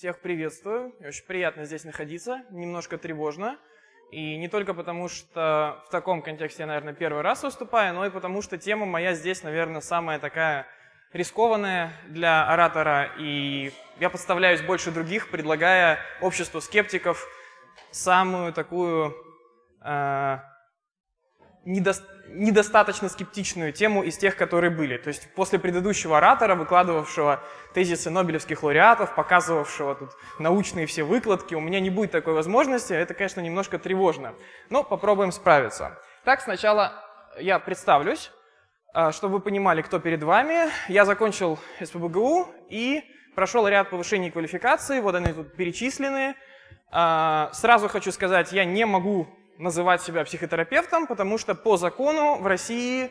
Всех приветствую. Очень приятно здесь находиться, немножко тревожно. И не только потому, что в таком контексте я, наверное, первый раз выступаю, но и потому, что тема моя здесь, наверное, самая такая рискованная для оратора. И я подставляюсь больше других, предлагая обществу скептиков самую такую э, недо, недостаточно скептичную тему из тех, которые были. То есть после предыдущего оратора, выкладывавшего тезисы нобелевских лауреатов, показывавшего тут научные все выкладки, у меня не будет такой возможности. Это, конечно, немножко тревожно. Но попробуем справиться. Так, сначала я представлюсь, а, чтобы вы понимали, кто перед вами. Я закончил СПБГУ и прошел ряд повышений квалификации. Вот они тут перечислены. А, сразу хочу сказать, я не могу называть себя психотерапевтом, потому что по закону в России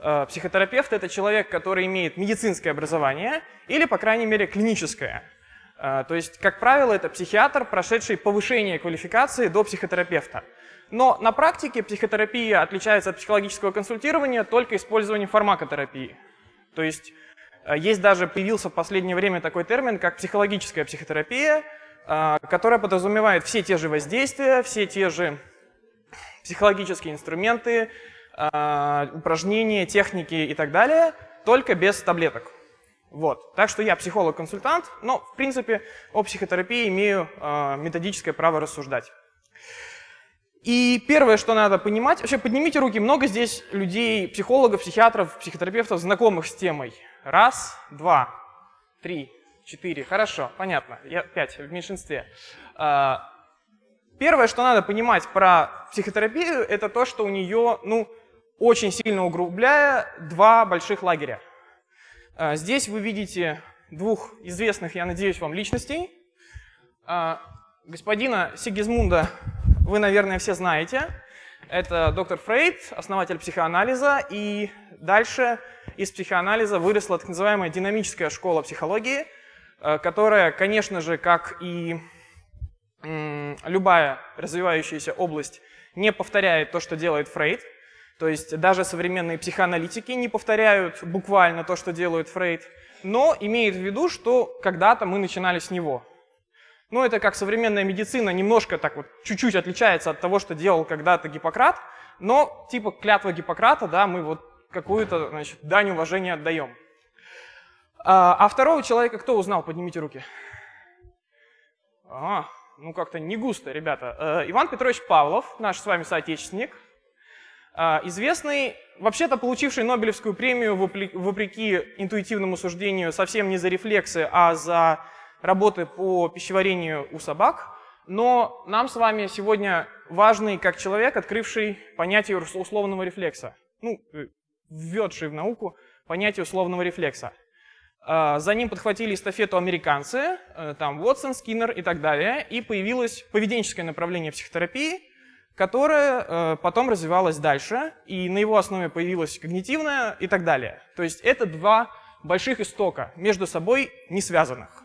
э, психотерапевт – это человек, который имеет медицинское образование или, по крайней мере, клиническое. Э, то есть, как правило, это психиатр, прошедший повышение квалификации до психотерапевта. Но на практике психотерапия отличается от психологического консультирования только использованием фармакотерапии. То есть, э, есть даже появился в последнее время такой термин, как психологическая психотерапия, э, которая подразумевает все те же воздействия, все те же психологические инструменты, а, упражнения, техники и так далее, только без таблеток. Вот. Так что я психолог-консультант, но, в принципе, о психотерапии имею а, методическое право рассуждать. И первое, что надо понимать, вообще поднимите руки, много здесь людей, психологов, психиатров, психотерапевтов, знакомых с темой. Раз, два, три, четыре. Хорошо, понятно. Я пять в меньшинстве. Первое, что надо понимать про психотерапию, это то, что у нее, ну, очень сильно углубляя, два больших лагеря. А, здесь вы видите двух известных, я надеюсь, вам личностей. А, господина Сигизмунда вы, наверное, все знаете. Это доктор Фрейд, основатель психоанализа, и дальше из психоанализа выросла так называемая динамическая школа психологии, а, которая, конечно же, как и любая развивающаяся область не повторяет то, что делает Фрейд. То есть даже современные психоаналитики не повторяют буквально то, что делает Фрейд, но имеет в виду, что когда-то мы начинали с него. Ну, это как современная медицина немножко так вот чуть-чуть отличается от того, что делал когда-то Гиппократ, но типа клятва Гиппократа, да, мы вот какую-то, дань уважения отдаем. А, а второго человека кто узнал? Поднимите руки. А, ну как-то не густо, ребята. Э, Иван Петрович Павлов, наш с вами соотечественник, э, известный, вообще-то получивший Нобелевскую премию вопреки интуитивному суждению совсем не за рефлексы, а за работы по пищеварению у собак. Но нам с вами сегодня важный как человек, открывший понятие условного рефлекса. Ну, э, введший в науку понятие условного рефлекса. А, за ним подхватили эстафету американцы, э, там Уотсон, Скиннер и так далее, и появилось поведенческое направление психотерапии, которое э, потом развивалось дальше, и на его основе появилось когнитивное и так далее. То есть это два больших истока, между собой не связанных.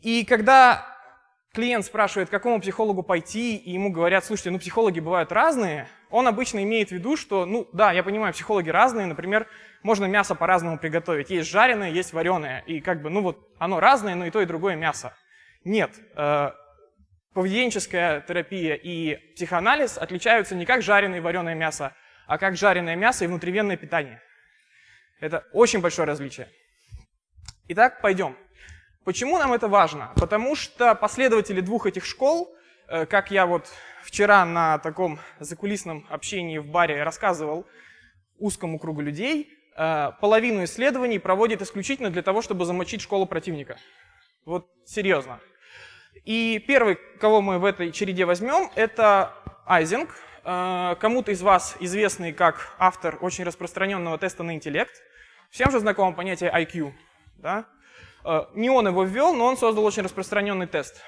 И когда клиент спрашивает, к какому психологу пойти, и ему говорят, слушайте, ну психологи бывают разные, он обычно имеет в виду, что, ну да, я понимаю, психологи разные, например, можно мясо по-разному приготовить. Есть жареное, есть вареное. И как бы, ну вот, оно разное, но и то, и другое мясо. Нет. Э, поведенческая терапия и психоанализ отличаются не как жареное и вареное мясо, а как жареное мясо и внутривенное питание. Это очень большое различие. Итак, пойдем. Почему нам это важно? Потому что последователи двух этих школ, э, как я вот вчера на таком закулисном общении в баре рассказывал узкому кругу людей, половину исследований проводит исключительно для того, чтобы замочить школу противника. Вот серьезно. И первый, кого мы в этой череде возьмем, это Айзинг. Э, кому-то из вас известный как автор очень распространенного теста на интеллект. Всем же знакомо понятие IQ. Да? Э, не он его ввел, но он создал очень распространенный тест.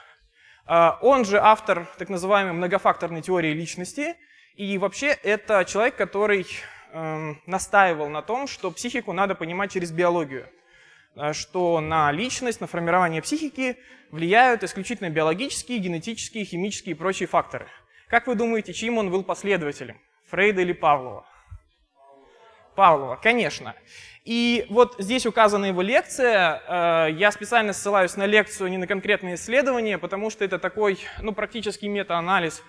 Он же автор так называемой многофакторной теории личности. И вообще это человек, который Эм, настаивал на том, что психику надо понимать через биологию, э, что на личность, на формирование психики влияют исключительно биологические, генетические, химические и прочие факторы. Как вы думаете, чьим он был последователем? Фрейда или Павлова? Павлова, конечно. И вот здесь указана его лекция. Э, я специально ссылаюсь на лекцию, не на конкретные исследования, потому что это такой, ну, практический метаанализ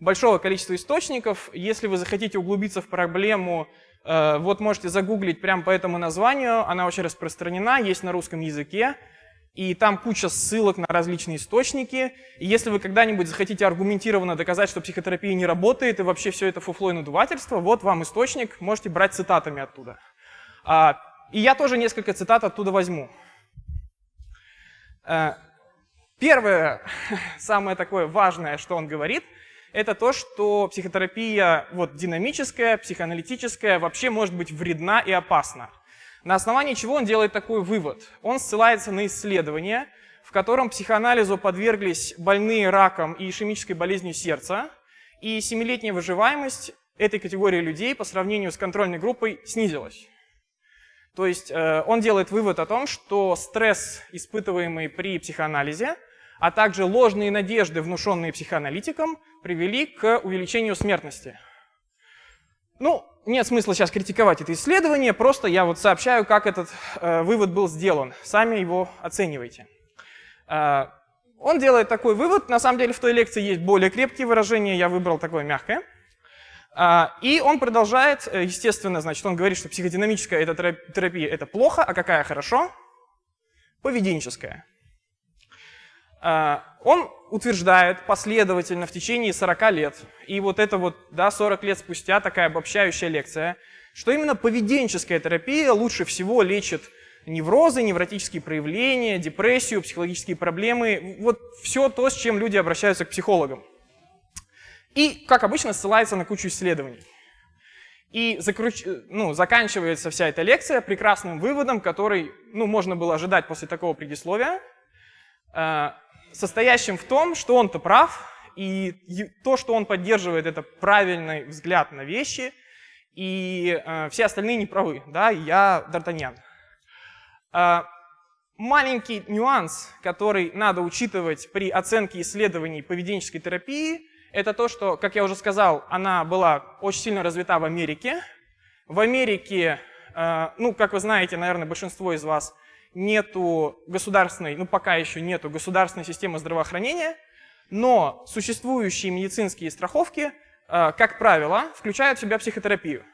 большого количества источников. Если вы захотите углубиться в проблему, э, вот можете загуглить прямо по этому названию. Она очень распространена, есть на русском языке. И там куча ссылок на различные источники. И если вы когда-нибудь захотите аргументированно доказать, что психотерапия не работает и вообще все это фуфло и надувательство, вот вам источник, можете брать цитатами оттуда. А, и я тоже несколько цитат оттуда возьму. Э, первое, самое такое важное, что он говорит, это то, что психотерапия вот, динамическая, психоаналитическая вообще может быть вредна и опасна. На основании чего он делает такой вывод? Он ссылается на исследование, в котором психоанализу подверглись больные раком и ишемической болезнью сердца, и семилетняя выживаемость этой категории людей по сравнению с контрольной группой снизилась. То есть э, он делает вывод о том, что стресс, испытываемый при психоанализе, а также ложные надежды, внушенные психоаналитиком, привели к увеличению смертности. Ну, нет смысла сейчас критиковать это исследование, просто я вот сообщаю, как этот э, вывод был сделан. Сами его оценивайте. Э, он делает такой вывод, на самом деле в той лекции есть более крепкие выражения, я выбрал такое мягкое. А, и он продолжает, э, естественно, значит, он говорит, что психодинамическая терапия – это плохо, а какая хорошо? Поведенческая. А, он утверждает последовательно в течение 40 лет, и вот это вот, да, 40 лет спустя такая обобщающая лекция, что именно поведенческая терапия лучше всего лечит неврозы, невротические проявления, депрессию, психологические проблемы, вот все то, с чем люди обращаются к психологам. И, как обычно, ссылается на кучу исследований. И закруч... ну, заканчивается вся эта лекция прекрасным выводом, который ну, можно было ожидать после такого предисловия, э, состоящим в том, что он-то прав, и то, что он поддерживает, это правильный взгляд на вещи, и э, все остальные не правы. Да? Я Д'Артаньян. Э, маленький нюанс, который надо учитывать при оценке исследований поведенческой терапии – это то, что, как я уже сказал, она была очень сильно развита в Америке. В Америке, э, ну, как вы знаете, наверное, большинство из вас, нету государственной, ну, пока еще нету государственной системы здравоохранения, но существующие медицинские страховки, э, как правило, включают в себя психотерапию.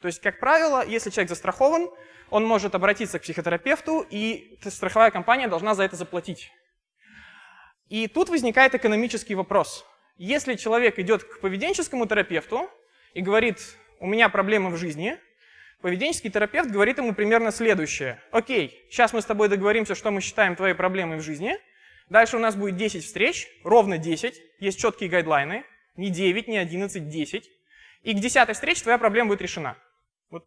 То есть, как правило, если человек застрахован, он может обратиться к психотерапевту, и страховая компания должна за это заплатить. И тут возникает экономический вопрос. Если человек идет к поведенческому терапевту и говорит, у меня проблемы в жизни, поведенческий терапевт говорит ему примерно следующее. Окей, сейчас мы с тобой договоримся, что мы считаем твоей проблемой в жизни. Дальше у нас будет 10 встреч, ровно 10, есть четкие гайдлайны, не 9, не 11, 10. И к 10 встрече твоя проблема будет решена. Вот.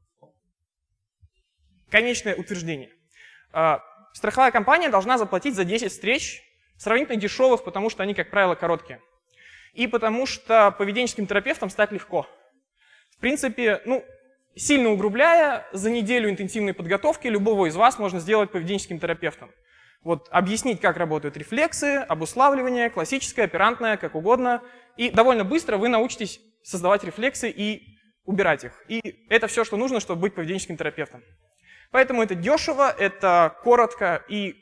Конечное утверждение. А, страховая компания должна заплатить за 10 встреч сравнительно дешевых, потому что они, как правило, короткие и потому что поведенческим терапевтом стать легко. В принципе, ну, сильно угрубляя, за неделю интенсивной подготовки любого из вас можно сделать поведенческим терапевтом. Вот объяснить, как работают рефлексы, обуславливание, классическое, оперантное, как угодно. И довольно быстро вы научитесь создавать рефлексы и убирать их. И это все, что нужно, чтобы быть поведенческим терапевтом. Поэтому это дешево, это коротко и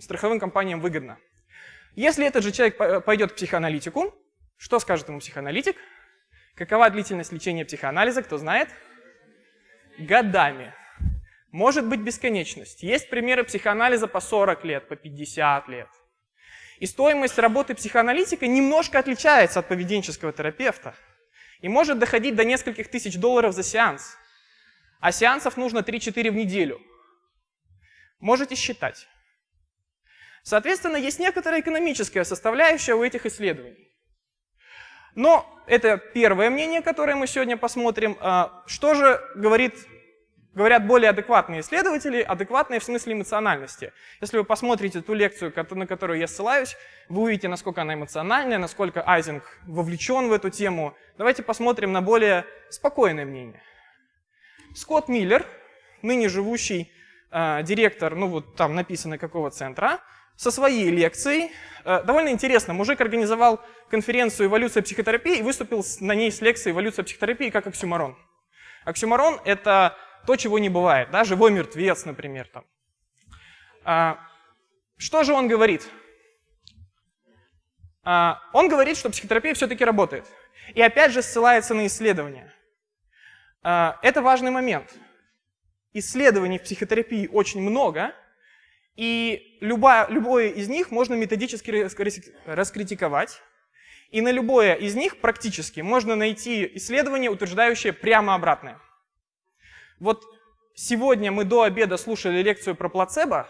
страховым компаниям выгодно. Если этот же человек пойдет к психоаналитику, что скажет ему психоаналитик? Какова длительность лечения психоанализа, кто знает? Годами. Может быть бесконечность. Есть примеры психоанализа по 40 лет, по 50 лет. И стоимость работы психоаналитика немножко отличается от поведенческого терапевта. И может доходить до нескольких тысяч долларов за сеанс. А сеансов нужно 3-4 в неделю. Можете считать. Соответственно, есть некоторая экономическая составляющая у этих исследований. Но это первое мнение, которое мы сегодня посмотрим. А, что же говорит, говорят более адекватные исследователи, адекватные в смысле эмоциональности? Если вы посмотрите ту лекцию, на которую я ссылаюсь, вы увидите, насколько она эмоциональная, насколько Айзинг вовлечен в эту тему. Давайте посмотрим на более спокойное мнение. Скотт Миллер, ныне живущий э, директор, ну вот там написано какого центра, со своей лекцией. Э, довольно интересно, мужик организовал конференцию «Эволюция психотерапии» и выступил на ней с лекцией «Эволюция психотерапии как оксюмарон». Оксюмарон — это то, чего не бывает, да, живой мертвец, например. Там. А, что же он говорит? А, он говорит, что психотерапия все-таки работает. И опять же ссылается на исследования. А, это важный момент. Исследований в психотерапии очень много, и любое, любое из них можно методически раскритиковать. И на любое из них практически можно найти исследование, утверждающее прямо обратное. Вот сегодня мы до обеда слушали лекцию про плацебо.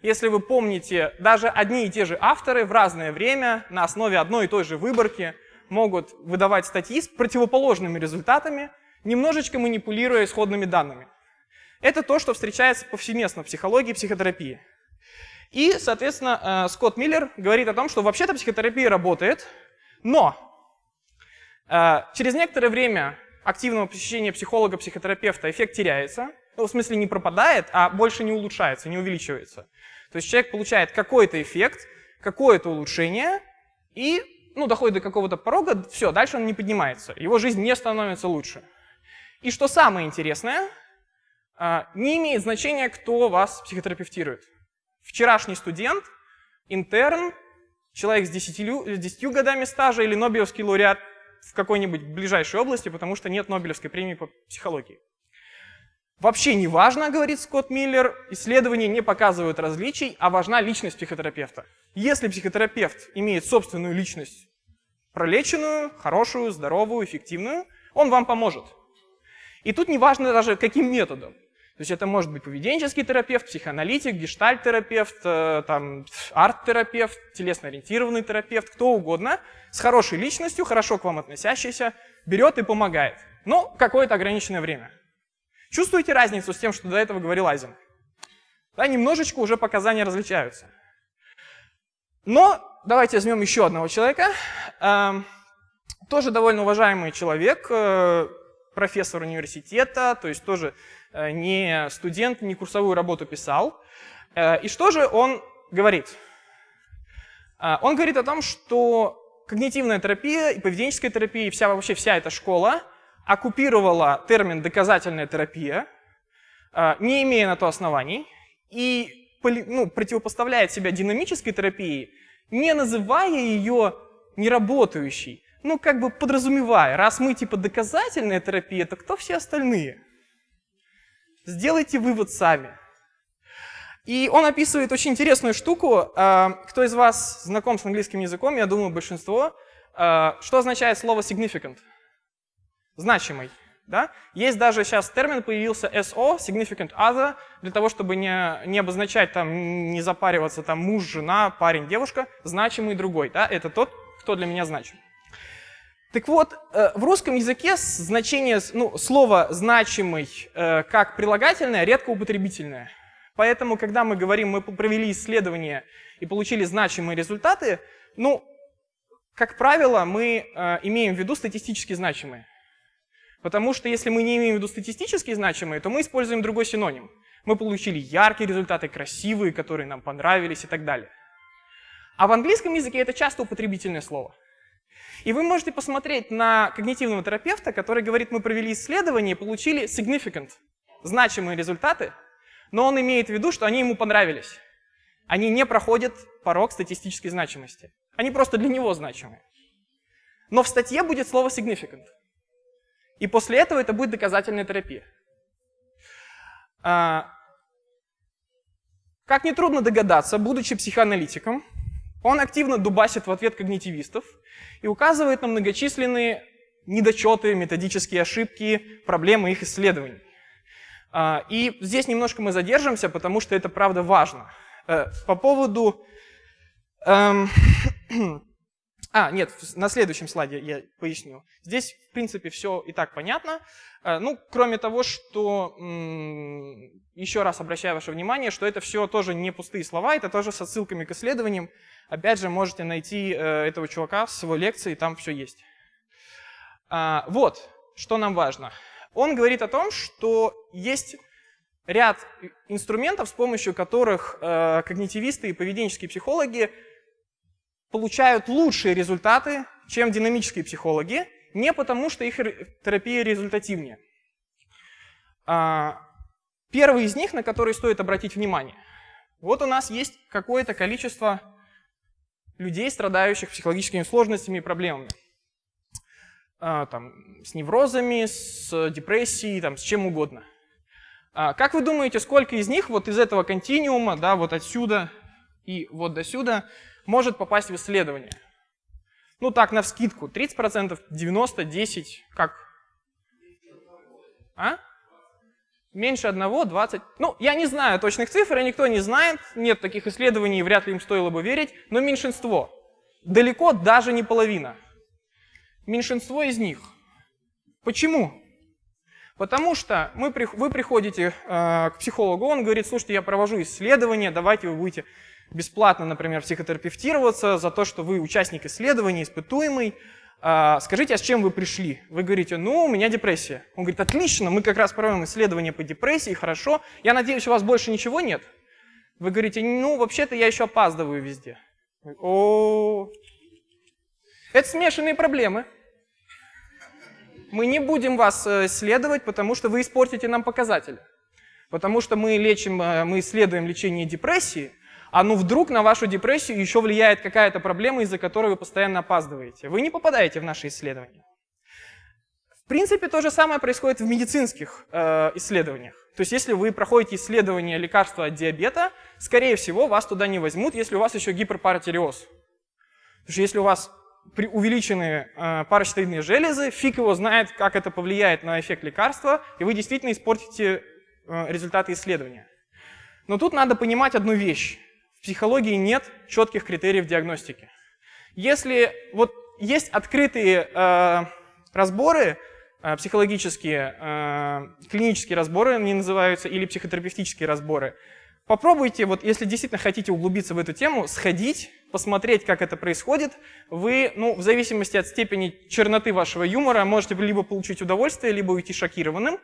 Если вы помните, даже одни и те же авторы в разное время на основе одной и той же выборки могут выдавать статьи с противоположными результатами, немножечко манипулируя исходными данными. Это то, что встречается повсеместно в психологии и психотерапии. И, соответственно, э, Скотт Миллер говорит о том, что вообще-то психотерапия работает, но э, через некоторое время активного посещения психолога-психотерапевта эффект теряется, ну, в смысле не пропадает, а больше не улучшается, не увеличивается. То есть человек получает какой-то эффект, какое-то улучшение, и ну, доходит до какого-то порога, все, дальше он не поднимается, его жизнь не становится лучше. И что самое интересное, не имеет значения, кто вас психотерапевтирует. Вчерашний студент, интерн, человек с 10, с 10 годами стажа или Нобелевский лауреат в какой-нибудь ближайшей области, потому что нет Нобелевской премии по психологии. Вообще не важно, говорит Скотт Миллер, исследования не показывают различий, а важна личность психотерапевта. Если психотерапевт имеет собственную личность, пролеченную, хорошую, здоровую, эффективную, он вам поможет. И тут не важно даже каким методом. То есть это может быть поведенческий терапевт, психоаналитик, гештальт-терапевт, э, там, арт-терапевт, телесно-ориентированный терапевт, кто угодно, с хорошей личностью, хорошо к вам относящийся, берет и помогает. Но какое-то ограниченное время. Чувствуете разницу с тем, что до этого говорил Айзен? Да, немножечко уже показания различаются. Но давайте возьмем еще одного человека. Эм, тоже довольно уважаемый человек, э, профессор университета, то есть тоже не студент, не курсовую работу писал. Э, и что же он говорит? Э, он говорит о том, что когнитивная терапия и поведенческая терапия, и вся, вообще вся эта школа оккупировала термин «доказательная терапия», не имея на то оснований, и ну, противопоставляет себя динамической терапии, не называя ее неработающей, ну как бы подразумевая, раз мы типа доказательная терапия, то кто все остальные? Сделайте вывод сами. И он описывает очень интересную штуку. А, кто из вас знаком с английским языком, я думаю, большинство. А, что означает слово significant? Значимый. Да? Есть даже сейчас термин появился SO, significant other, для того, чтобы не, не обозначать, там, не запариваться там муж, жена, парень, девушка, значимый другой. Да? Это тот, кто для меня значим. Так вот, э, в русском языке значение ну, слова «значимый» э, как прилагательное редко употребительное. Поэтому, когда мы говорим, мы провели исследование и получили значимые результаты, ну, как правило, мы э, имеем в виду статистически значимые. Потому что если мы не имеем в виду статистически значимые, то мы используем другой синоним. Мы получили яркие результаты, красивые, которые нам понравились и так далее. А в английском языке это часто употребительное слово. И вы можете посмотреть на когнитивного терапевта, который говорит, мы провели исследование и получили significant, значимые результаты, но он имеет в виду, что они ему понравились. Они не проходят порог статистической значимости. Они просто для него значимые. Но в статье будет слово significant. И после этого это будет доказательная терапия. А, как нетрудно догадаться, будучи психоаналитиком, он активно дубасит в ответ когнитивистов и указывает на многочисленные недочеты, методические ошибки, проблемы их исследований. А, и здесь немножко мы задержимся, потому что это правда важно. Э, по поводу... Эм, а, нет, на следующем слайде я поясню. Здесь, в принципе, все и так понятно. Э, ну, кроме того, что еще раз обращаю ваше внимание, что это все тоже не пустые слова, это тоже с отсылками к исследованиям. Опять же, можете найти э, этого чувака с его лекции, там все есть. А, вот, что нам важно. Он говорит о том, что есть ряд инструментов, с помощью которых э, когнитивисты и поведенческие психологи получают лучшие результаты, чем динамические психологи, не потому что их терапия результативнее. А, первый из них, на который стоит обратить внимание. Вот у нас есть какое-то количество людей, страдающих психологическими сложностями и проблемами. А, там, с неврозами, с депрессией, там, с чем угодно. А, как вы думаете, сколько из них вот из этого континуума, да, вот отсюда и вот до сюда, может попасть в исследование? Ну так, на вскидку, 30%, 90%, 10%, как? А? Меньше одного, 20. Ну, я не знаю точных цифр, и никто не знает, нет таких исследований, вряд ли им стоило бы верить, но меньшинство. Далеко даже не половина. Меньшинство из них. Почему? Потому что мы, вы приходите э, к психологу, он говорит, слушайте, я провожу исследование, давайте вы будете бесплатно, например, психотерапевтироваться за то, что вы участник исследования, испытуемый, скажите, а с чем вы пришли? Вы говорите, ну, у меня депрессия. Он говорит, отлично, мы как раз проводим исследование по депрессии, хорошо. Я надеюсь, у вас больше ничего нет? Вы говорите, ну, вообще-то я еще опаздываю везде. О, это смешанные проблемы. Мы не будем вас э, исследовать, потому что вы испортите нам показатели. Потому что мы лечим, э, мы исследуем лечение депрессии, а ну вдруг на вашу депрессию еще влияет какая-то проблема, из-за которой вы постоянно опаздываете. Вы не попадаете в наши исследования. В принципе, то же самое происходит в медицинских э, исследованиях. То есть, если вы проходите исследование лекарства от диабета, скорее всего, вас туда не возьмут, если у вас еще гиперпаратиреоз. Потому что если у вас увеличены э, паращитовидные железы, фиг его знает, как это повлияет на эффект лекарства, и вы действительно испортите э, результаты исследования. Но тут надо понимать одну вещь. В психологии нет четких критериев диагностики. Если вот есть открытые э, разборы, э, психологические, э, клинические разборы они называются, или психотерапевтические разборы, попробуйте, вот если действительно хотите углубиться в эту тему, сходить, посмотреть, как это происходит. Вы, ну, в зависимости от степени черноты вашего юмора, можете либо получить удовольствие, либо уйти шокированным.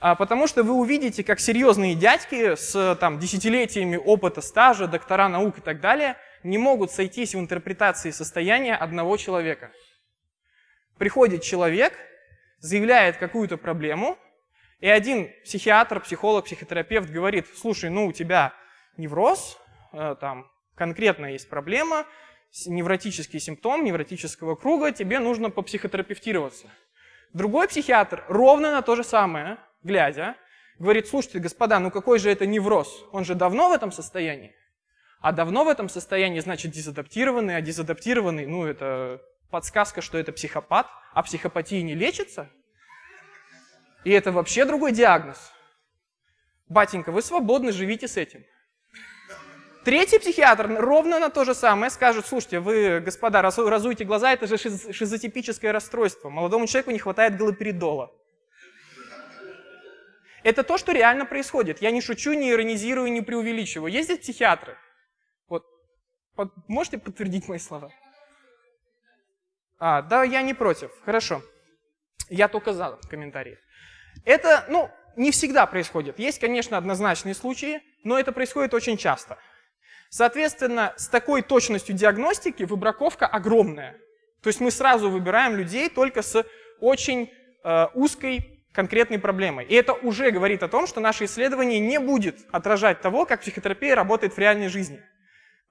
А, потому что вы увидите, как серьезные дядьки с там, десятилетиями опыта, стажа, доктора наук и так далее не могут сойтись в интерпретации состояния одного человека. Приходит человек, заявляет какую-то проблему, и один психиатр, психолог, психотерапевт говорит, слушай, ну у тебя невроз, э, там конкретно есть проблема, невротический симптом невротического круга, тебе нужно попсихотерапевтироваться. Другой психиатр ровно на то же самое глядя, говорит, слушайте, господа, ну какой же это невроз? Он же давно в этом состоянии. А давно в этом состоянии, значит, дезадаптированный, а дезадаптированный, ну это подсказка, что это психопат, а психопатия не лечится. И это вообще другой диагноз. Батенька, вы свободны, живите с этим. Третий психиатр ровно на то же самое скажет, слушайте, вы, господа, разуйте глаза, это же шизотипическое расстройство. Молодому человеку не хватает галоперидола. Это то, что реально происходит. Я не шучу, не иронизирую, не преувеличиваю. Здесь психиатры? Вот, можете подтвердить мои слова? А, да, я не против. Хорошо. Я только за комментарии. Это, ну, не всегда происходит. Есть, конечно, однозначные случаи, но это происходит очень часто. Соответственно, с такой точностью диагностики выбраковка огромная. То есть мы сразу выбираем людей только с очень э, узкой конкретной проблемой. И это уже говорит о том, что наше исследование не будет отражать того, как психотерапия работает в реальной жизни.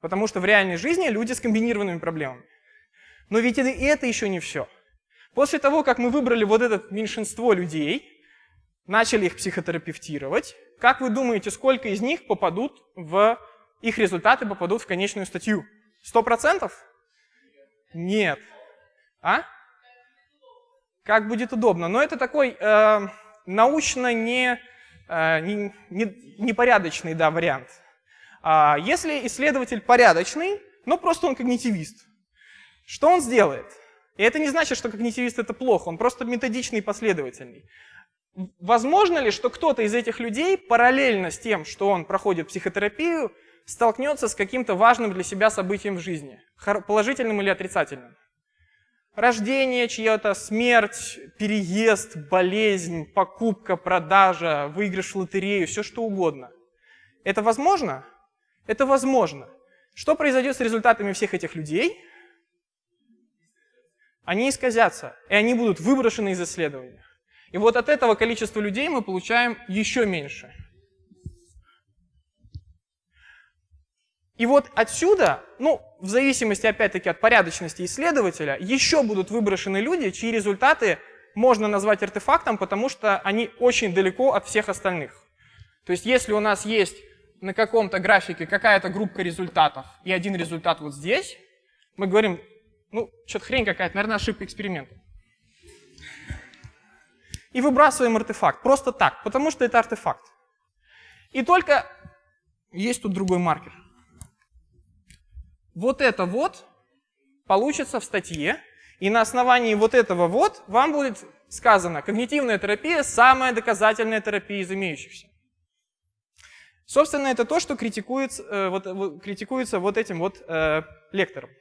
Потому что в реальной жизни люди с комбинированными проблемами. Но ведь и это еще не все. После того, как мы выбрали вот это меньшинство людей, начали их психотерапевтировать, как вы думаете, сколько из них попадут в... Их результаты попадут в конечную статью? Сто процентов? Нет. А? Как будет удобно. Но это такой э, научно не, э, не, не, непорядочный да, вариант. А если исследователь порядочный, но просто он когнитивист, что он сделает? И это не значит, что когнитивист это плохо, он просто методичный и последовательный. Возможно ли, что кто-то из этих людей параллельно с тем, что он проходит психотерапию, столкнется с каким-то важным для себя событием в жизни, положительным или отрицательным? Рождение чье-то, смерть, переезд, болезнь, покупка, продажа, выигрыш в лотерею, все что угодно. Это возможно? Это возможно. Что произойдет с результатами всех этих людей? Они исказятся, и они будут выброшены из исследования. И вот от этого количества людей мы получаем еще меньше. И вот отсюда, ну, в зависимости опять-таки от порядочности исследователя, еще будут выброшены люди, чьи результаты можно назвать артефактом, потому что они очень далеко от всех остальных. То есть если у нас есть на каком-то графике какая-то группа результатов и один результат вот здесь, мы говорим, ну, что-то хрень какая-то, наверное, ошибка эксперимента. И выбрасываем артефакт, просто так, потому что это артефакт. И только есть тут другой маркер – вот это вот получится в статье, и на основании вот этого вот вам будет сказано, когнитивная терапия – самая доказательная терапия из имеющихся. Собственно, это то, что критикуется, э, вот, критикуется вот этим вот э, лектором.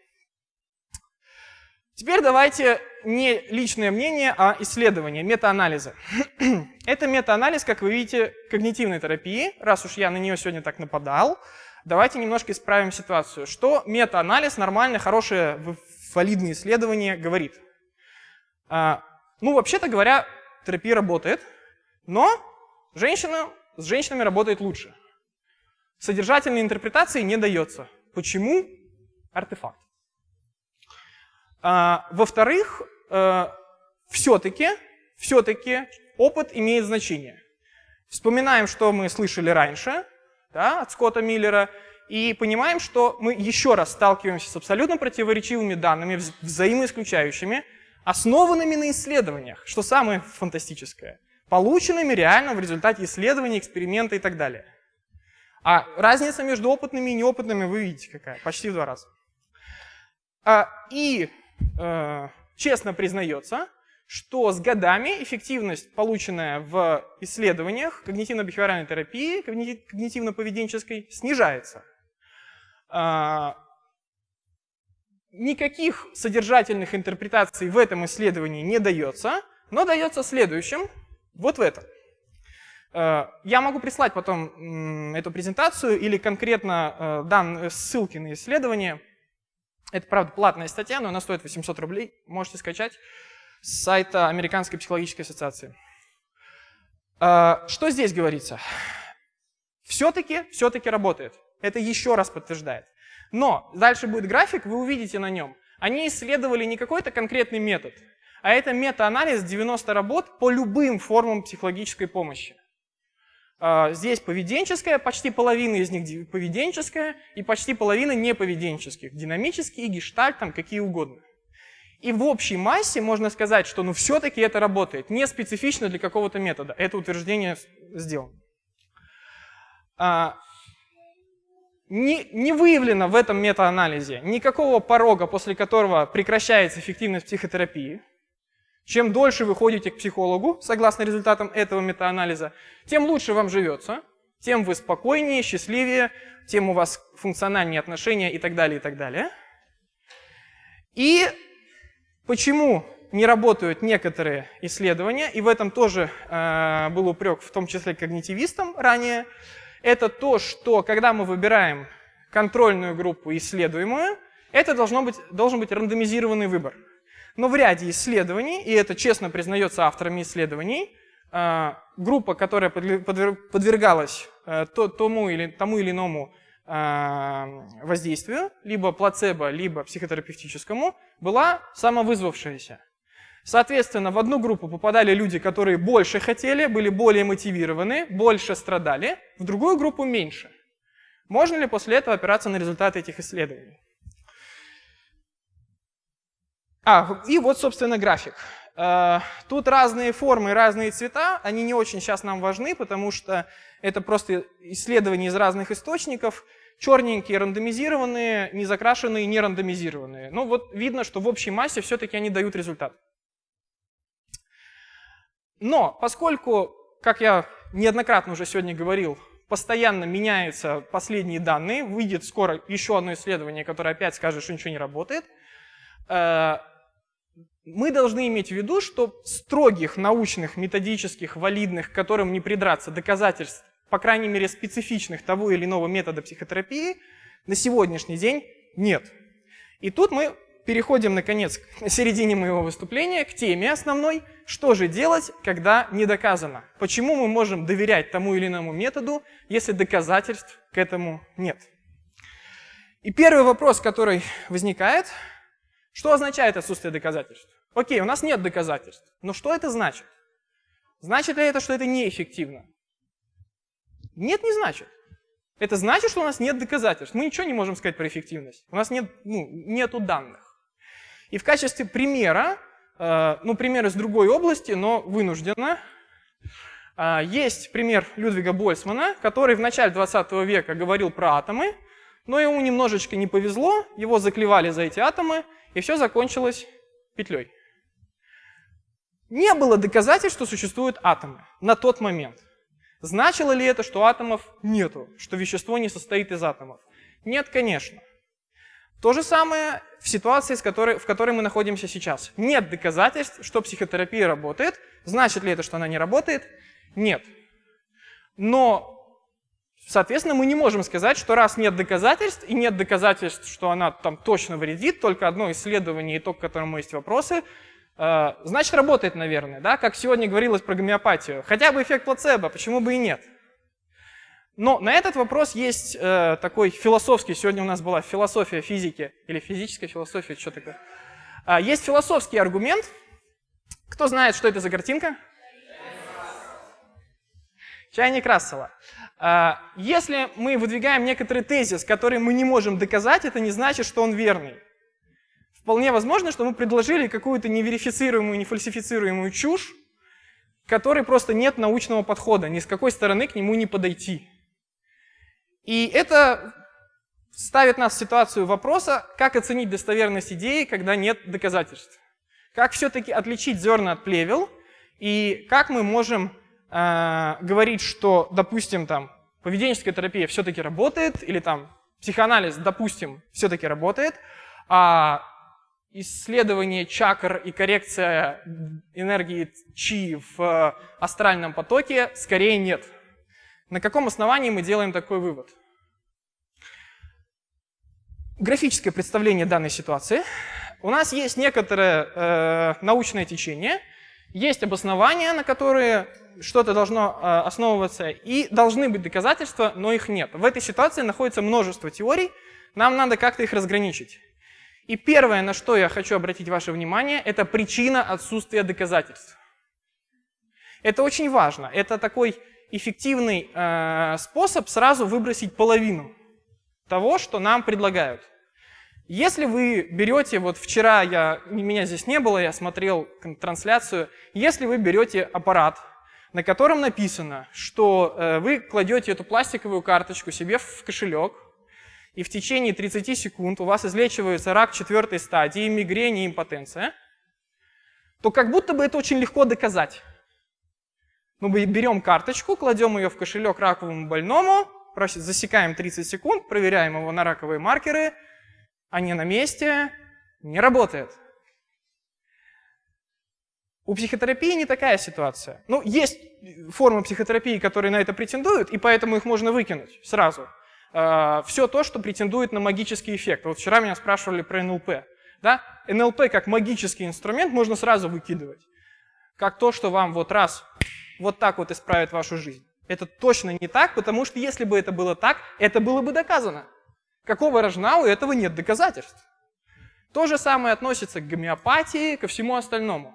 Теперь давайте не личное мнение, а исследование, метаанализы. это метаанализ, как вы видите, когнитивной терапии, раз уж я на нее сегодня так нападал давайте немножко исправим ситуацию. Что мета-анализ, нормальное, хорошее, валидное исследование говорит? А, ну, вообще-то говоря, терапия работает, но женщина, с женщинами работает лучше. Содержательной интерпретации не дается. Почему? Артефакт. А, Во-вторых, э, все-таки все-таки опыт имеет значение. Вспоминаем, что мы слышали раньше да, от Скотта Миллера, и понимаем, что мы еще раз сталкиваемся с абсолютно противоречивыми данными, взаимоисключающими, основанными на исследованиях, что самое фантастическое, полученными реально в результате исследований, эксперимента и так далее. А разница между опытными и неопытными вы видите какая, почти в два раза. А, и э, честно признается, что с годами эффективность, полученная в исследованиях когнитивно-бихевиоральной терапии, когнитивно-поведенческой, снижается. А, никаких содержательных интерпретаций в этом исследовании не дается, но дается следующим, вот в этом. А, я могу прислать потом эту презентацию или конкретно а, дан ссылки на исследование. Это, правда, платная статья, но она стоит 800 рублей, можете скачать с сайта Американской психологической ассоциации. А, что здесь говорится? Все-таки, все-таки работает. Это еще раз подтверждает. Но дальше будет график, вы увидите на нем. Они исследовали не какой-то конкретный метод, а это мета-анализ 90 работ по любым формам психологической помощи. А, здесь поведенческая, почти половина из них поведенческая, и почти половина неповеденческих. Динамические, гештальт, там какие угодно. И в общей массе можно сказать, что ну все-таки это работает, не специфично для какого-то метода. Это утверждение сделано. А, не, не выявлено в этом метаанализе никакого порога, после которого прекращается эффективность психотерапии. Чем дольше вы ходите к психологу, согласно результатам этого метаанализа, тем лучше вам живется, тем вы спокойнее, счастливее, тем у вас функциональнее отношения и так далее, и так далее. И Почему не работают некоторые исследования, и в этом тоже э, был упрек, в том числе когнитивистам ранее, это то, что когда мы выбираем контрольную группу исследуемую, это должно быть, должен быть рандомизированный выбор. Но в ряде исследований, и это честно признается авторами исследований, э, группа, которая подвергалась э, тому, или, тому или иному воздействию, либо плацебо, либо психотерапевтическому, была самовызвавшаяся. Соответственно, в одну группу попадали люди, которые больше хотели, были более мотивированы, больше страдали, в другую группу меньше. Можно ли после этого опираться на результаты этих исследований? А, и вот, собственно, график. Э, тут разные формы, разные цвета, они не очень сейчас нам важны, потому что это просто исследования из разных источников. Черненькие рандомизированные, незакрашенные, не рандомизированные. Ну вот видно, что в общей массе все-таки они дают результат. Но поскольку, как я неоднократно уже сегодня говорил, постоянно меняются последние данные, выйдет скоро еще одно исследование, которое опять скажет, что ничего не работает, э, мы должны иметь в виду, что строгих научных, методических, валидных, к которым не придраться доказательств, по крайней мере специфичных того или иного метода психотерапии, на сегодняшний день нет. И тут мы переходим, наконец, к середине моего выступления, к теме основной, что же делать, когда не доказано? Почему мы можем доверять тому или иному методу, если доказательств к этому нет? И первый вопрос, который возникает, что означает отсутствие доказательств? Окей, у нас нет доказательств, но что это значит? Значит ли это, что это неэффективно? Нет, не значит. Это значит, что у нас нет доказательств. Мы ничего не можем сказать про эффективность. У нас нет, ну, нету данных. И в качестве примера, э, ну, пример из другой области, но вынужденно, э, есть пример Людвига Больцмана, который в начале 20 века говорил про атомы, но ему немножечко не повезло, его заклевали за эти атомы, и все закончилось петлей. Не было доказательств, что существуют атомы на тот момент. Значило ли это, что атомов нету, что вещество не состоит из атомов? Нет, конечно. То же самое в ситуации, с которой, в которой мы находимся сейчас. Нет доказательств, что психотерапия работает. Значит ли это, что она не работает? Нет. Но, соответственно, мы не можем сказать, что раз нет доказательств, и нет доказательств, что она там точно вредит, только одно исследование, итог, к которому есть вопросы, значит, работает, наверное. Да? Как сегодня говорилось про гомеопатию. Хотя бы эффект плацебо, почему бы и нет? Но на этот вопрос есть э, такой философский, сегодня у нас была философия физики, или физическая философия, что такое. А, есть философский аргумент. Кто знает, что это за картинка? Чайник Рассела. А, если мы выдвигаем некоторый тезис, который мы не можем доказать, это не значит, что он верный. Вполне возможно, что мы предложили какую-то неверифицируемую, нефальсифицируемую чушь, которой просто нет научного подхода, ни с какой стороны к нему не подойти. И это ставит нас в ситуацию вопроса, как оценить достоверность идеи, когда нет доказательств. Как все-таки отличить зерна от плевел, и как мы можем э, говорить, что, допустим, там, поведенческая терапия все-таки работает, или там психоанализ, допустим, все-таки работает, а исследование чакр и коррекция энергии чи в э, астральном потоке скорее нет. На каком основании мы делаем такой вывод? Графическое представление данной ситуации. У нас есть некоторое э, научное течение, есть обоснования, на которые что-то должно э, основываться, и должны быть доказательства, но их нет. В этой ситуации находится множество теорий, нам надо как-то их разграничить. И первое, на что я хочу обратить ваше внимание, это причина отсутствия доказательств. Это очень важно. Это такой эффективный э, способ сразу выбросить половину того, что нам предлагают. Если вы берете, вот вчера я, меня здесь не было, я смотрел трансляцию, если вы берете аппарат, на котором написано, что э, вы кладете эту пластиковую карточку себе в кошелек, и в течение 30 секунд у вас излечивается рак четвертой стадии, мигрень и импотенция, то как будто бы это очень легко доказать. Мы берем карточку, кладем ее в кошелек раковому больному, засекаем 30 секунд, проверяем его на раковые маркеры, они на месте, не работает. У психотерапии не такая ситуация. Ну, есть формы психотерапии, которые на это претендуют, и поэтому их можно выкинуть сразу. А, Все то, что претендует на магический эффект. Вот вчера меня спрашивали про НЛП. Да? НЛП как магический инструмент можно сразу выкидывать. Как то, что вам вот раз вот так вот исправит вашу жизнь. Это точно не так, потому что если бы это было так, это было бы доказано. Какого рожна у этого нет доказательств. То же самое относится к гомеопатии, ко всему остальному.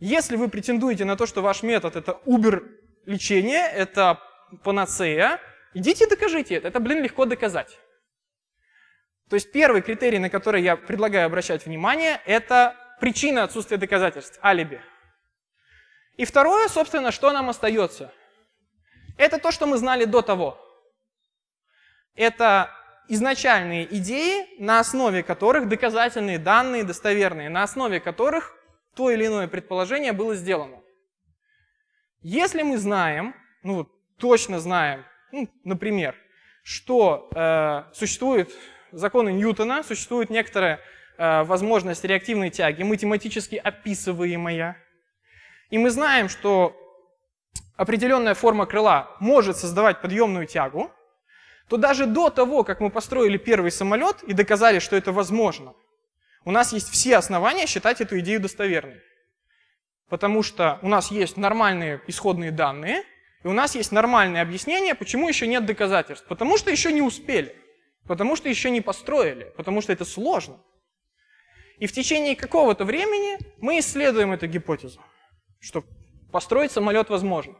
Если вы претендуете на то, что ваш метод это убер-лечение, это панацея, идите докажите это. Это, блин, легко доказать. То есть первый критерий, на который я предлагаю обращать внимание, это причина отсутствия доказательств, алиби. И второе, собственно, что нам остается? Это то, что мы знали до того. Это изначальные идеи, на основе которых доказательные данные достоверные, на основе которых то или иное предположение было сделано. Если мы знаем, ну точно знаем, ну, например, что э, существуют законы Ньютона, существует некоторая э, возможность реактивной тяги, математически описываемая, и мы знаем, что определенная форма крыла может создавать подъемную тягу, то даже до того, как мы построили первый самолет и доказали, что это возможно, у нас есть все основания считать эту идею достоверной. потому что у нас есть нормальные исходные данные, и у нас есть нормальное объяснение, почему еще нет доказательств. Потому что еще не успели, потому что еще не построили, потому что это сложно. И в течение какого-то времени мы исследуем эту гипотезу, что построить самолет возможно.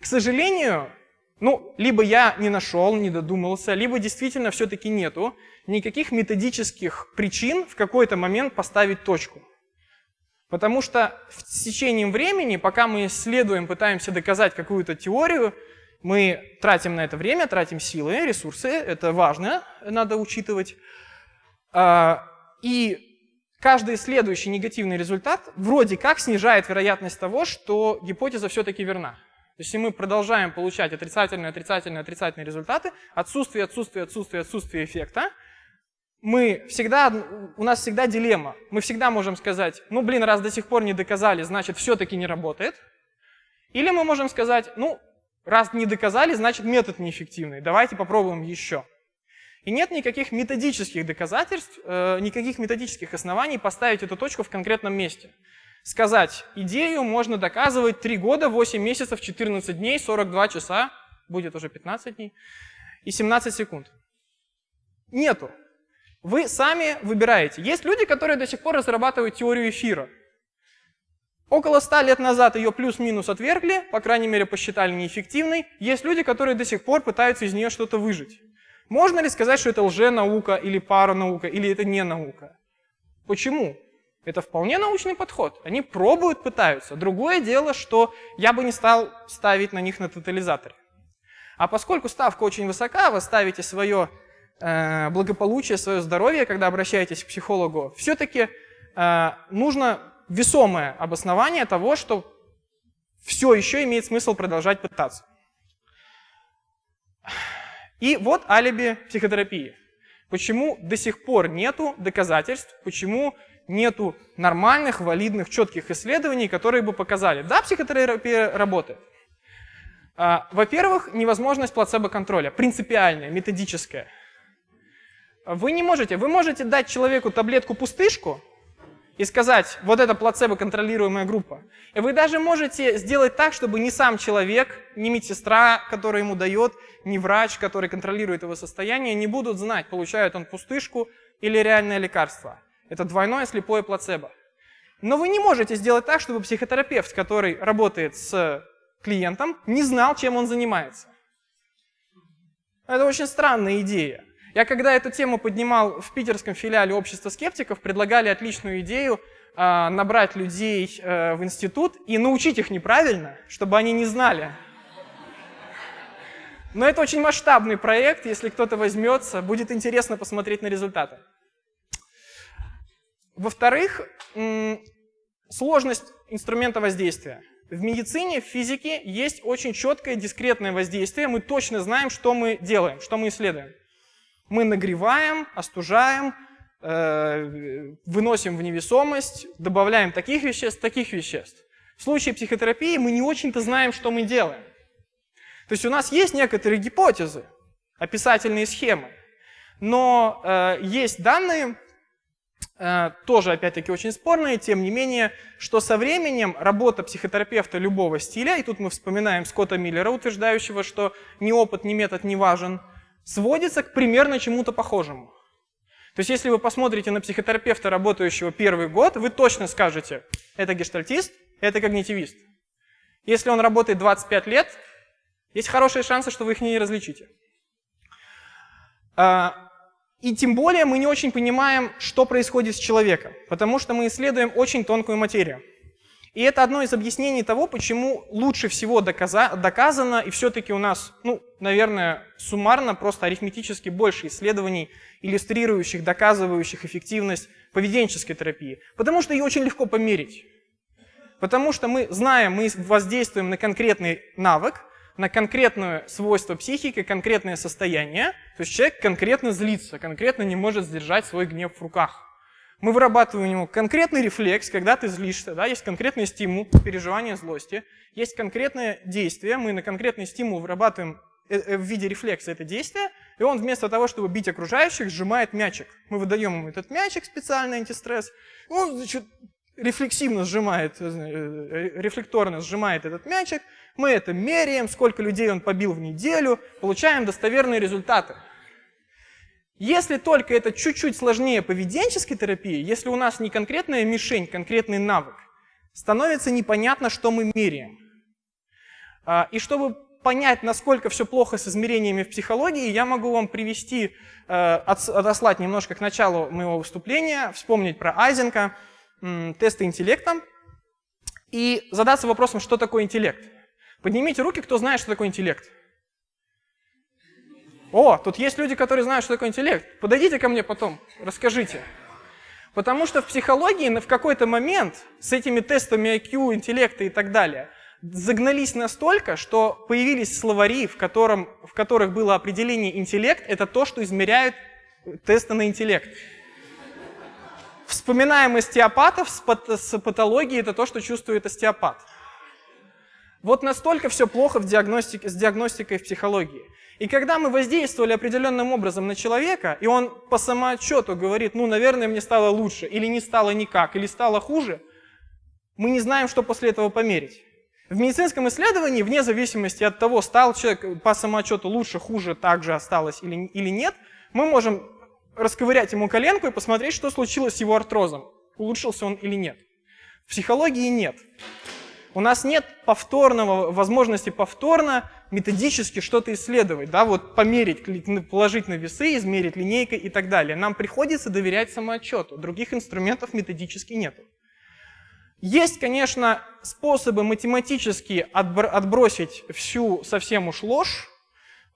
К сожалению, ну, либо я не нашел, не додумался, либо действительно все-таки нету никаких методических причин в какой-то момент поставить точку. Потому что в течение времени, пока мы исследуем, пытаемся доказать какую-то теорию, мы тратим на это время, тратим силы, ресурсы, это важно, надо учитывать. А, и каждый следующий негативный результат вроде как снижает вероятность того, что гипотеза все-таки верна. Если мы продолжаем получать отрицательные, отрицательные, отрицательные результаты, отсутствие, отсутствие, отсутствие, отсутствие эффекта, мы всегда, у нас всегда дилемма. Мы всегда можем сказать, ну блин, раз до сих пор не доказали, значит все-таки не работает. Или мы можем сказать, ну раз не доказали, значит метод неэффективный, давайте попробуем еще. И нет никаких методических доказательств, э, никаких методических оснований поставить эту точку в конкретном месте. Сказать, идею можно доказывать 3 года, 8 месяцев, 14 дней, 42 часа, будет уже 15 дней, и 17 секунд. Нету. Вы сами выбираете. Есть люди, которые до сих пор разрабатывают теорию эфира. Около 100 лет назад ее плюс-минус отвергли, по крайней мере посчитали неэффективной. Есть люди, которые до сих пор пытаются из нее что-то выжить. Можно ли сказать, что это лженаука или паранаука, или это не наука? Почему? Это вполне научный подход. Они пробуют, пытаются. Другое дело, что я бы не стал ставить на них на тотализаторе. А поскольку ставка очень высока, вы ставите свое благополучие, свое здоровье, когда обращаетесь к психологу, все-таки э, нужно весомое обоснование того, что все еще имеет смысл продолжать пытаться. И вот алиби психотерапии. Почему до сих пор нету доказательств, почему нету нормальных, валидных, четких исследований, которые бы показали, да, психотерапия работает. А, во-первых, невозможность плацебо-контроля, принципиальная, методическая. Вы не можете. Вы можете дать человеку таблетку-пустышку и сказать, вот это плацебо-контролируемая группа. И вы даже можете сделать так, чтобы ни сам человек, ни медсестра, которая ему дает, ни врач, который контролирует его состояние, не будут знать, получает он пустышку или реальное лекарство. Это двойное слепое плацебо. Но вы не можете сделать так, чтобы психотерапевт, который работает с клиентом, не знал, чем он занимается. Это очень странная идея. Я когда эту тему поднимал в питерском филиале общества скептиков, предлагали отличную идею э, набрать людей э, в институт и научить их неправильно, чтобы они не знали. Но это очень масштабный проект, если кто-то возьмется, будет интересно посмотреть на результаты. Во-вторых, сложность инструмента воздействия. В медицине, в физике есть очень четкое дискретное воздействие. Мы точно знаем, что мы делаем, что мы исследуем. Мы нагреваем, остужаем, э, выносим в невесомость, добавляем таких веществ, таких веществ. В случае психотерапии мы не очень-то знаем, что мы делаем. То есть у нас есть некоторые гипотезы, описательные схемы, но э, есть данные, э, тоже опять-таки очень спорные, тем не менее, что со временем работа психотерапевта любого стиля, и тут мы вспоминаем Скотта Миллера, утверждающего, что ни опыт, ни метод не важен, сводится к примерно чему-то похожему. То есть если вы посмотрите на психотерапевта, работающего первый год, вы точно скажете, это гештальтист, это когнитивист. Если он работает 25 лет, есть хорошие шансы, что вы их не различите. А, и тем более мы не очень понимаем, что происходит с человеком, потому что мы исследуем очень тонкую материю. И это одно из объяснений того, почему лучше всего доказа доказано, и все-таки у нас, ну, наверное, суммарно, просто арифметически больше исследований, иллюстрирующих, доказывающих эффективность поведенческой терапии. Потому что ее очень легко померить. Потому что мы знаем, мы воздействуем на конкретный навык, на конкретное свойство психики, конкретное состояние. То есть человек конкретно злится, конкретно не может сдержать свой гнев в руках. Мы вырабатываем у него конкретный рефлекс, когда ты злишься, да, есть конкретный стимул, переживание злости, есть конкретное действие, мы на конкретный стимул вырабатываем э, э, в виде рефлекса это действие, и он вместо того, чтобы бить окружающих, сжимает мячик. Мы выдаем ему этот мячик, специальный антистресс, он, значит, рефлексивно сжимает, э, рефлекторно сжимает этот мячик, мы это меряем, сколько людей он побил в неделю, получаем достоверные результаты. Если только это чуть-чуть сложнее поведенческой терапии, если у нас не конкретная мишень, конкретный навык, становится непонятно, что мы меряем. А, и чтобы понять, насколько все плохо с измерениями в психологии, я могу вам привести, э, отослать немножко к началу моего выступления, вспомнить про Айзенка, тесты интеллекта и задаться вопросом, что такое интеллект. Поднимите руки, кто знает, что такое интеллект. О, тут есть люди, которые знают, что такое интеллект. Подойдите ко мне потом, расскажите. Потому что в психологии в какой-то момент с этими тестами IQ, интеллекта и так далее загнались настолько, что появились словари, в, котором, в которых было определение интеллект, это то, что измеряют тесты на интеллект. Вспоминаем остеопатов с, с патологией, это то, что чувствует остеопат. Вот настолько все плохо в диагностике, с диагностикой в психологии. И когда мы воздействовали определенным образом на человека, и он по самоотчету говорит, ну, наверное, мне стало лучше, или не стало никак, или стало хуже, мы не знаем, что после этого померить. В медицинском исследовании, вне зависимости от того, стал человек по самоотчету лучше, хуже, так же осталось или, или нет, мы можем расковырять ему коленку и посмотреть, что случилось с его артрозом, улучшился он или нет. В психологии нет. У нас нет повторного, возможности повторно методически что-то исследовать, да, вот померить, положить на весы, измерить линейкой и так далее. Нам приходится доверять самоотчету, других инструментов методически нету. Есть, конечно, способы математически отбросить всю совсем уж ложь,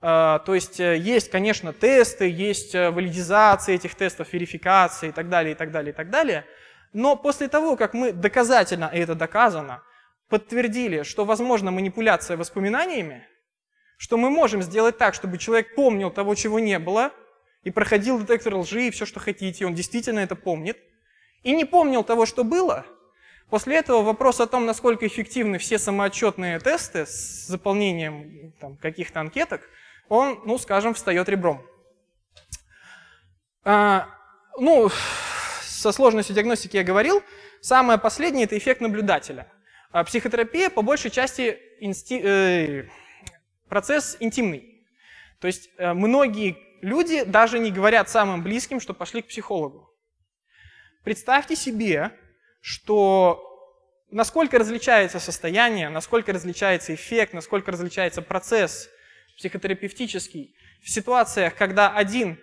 а, то есть э, есть, конечно, тесты, есть э, валидизация этих тестов, верификация и так далее, и так далее, и так далее. Но после того, как мы доказательно, и это доказано, подтвердили, что возможна манипуляция воспоминаниями, что мы можем сделать так, чтобы человек помнил того, чего не было, и проходил детектор лжи и все, что хотите, и он действительно это помнит, и не помнил того, что было, после этого вопрос о том, насколько эффективны все самоотчетные тесты с заполнением каких-то анкеток, он, ну, скажем, встает ребром. А, ну, со сложностью диагностики я говорил. Самое последнее – это эффект наблюдателя. А психотерапия по большей части инсти... э, процесс интимный. То есть э, многие люди даже не говорят самым близким, что пошли к психологу. Представьте себе, что насколько различается состояние, насколько различается эффект, насколько различается процесс психотерапевтический в ситуациях, когда один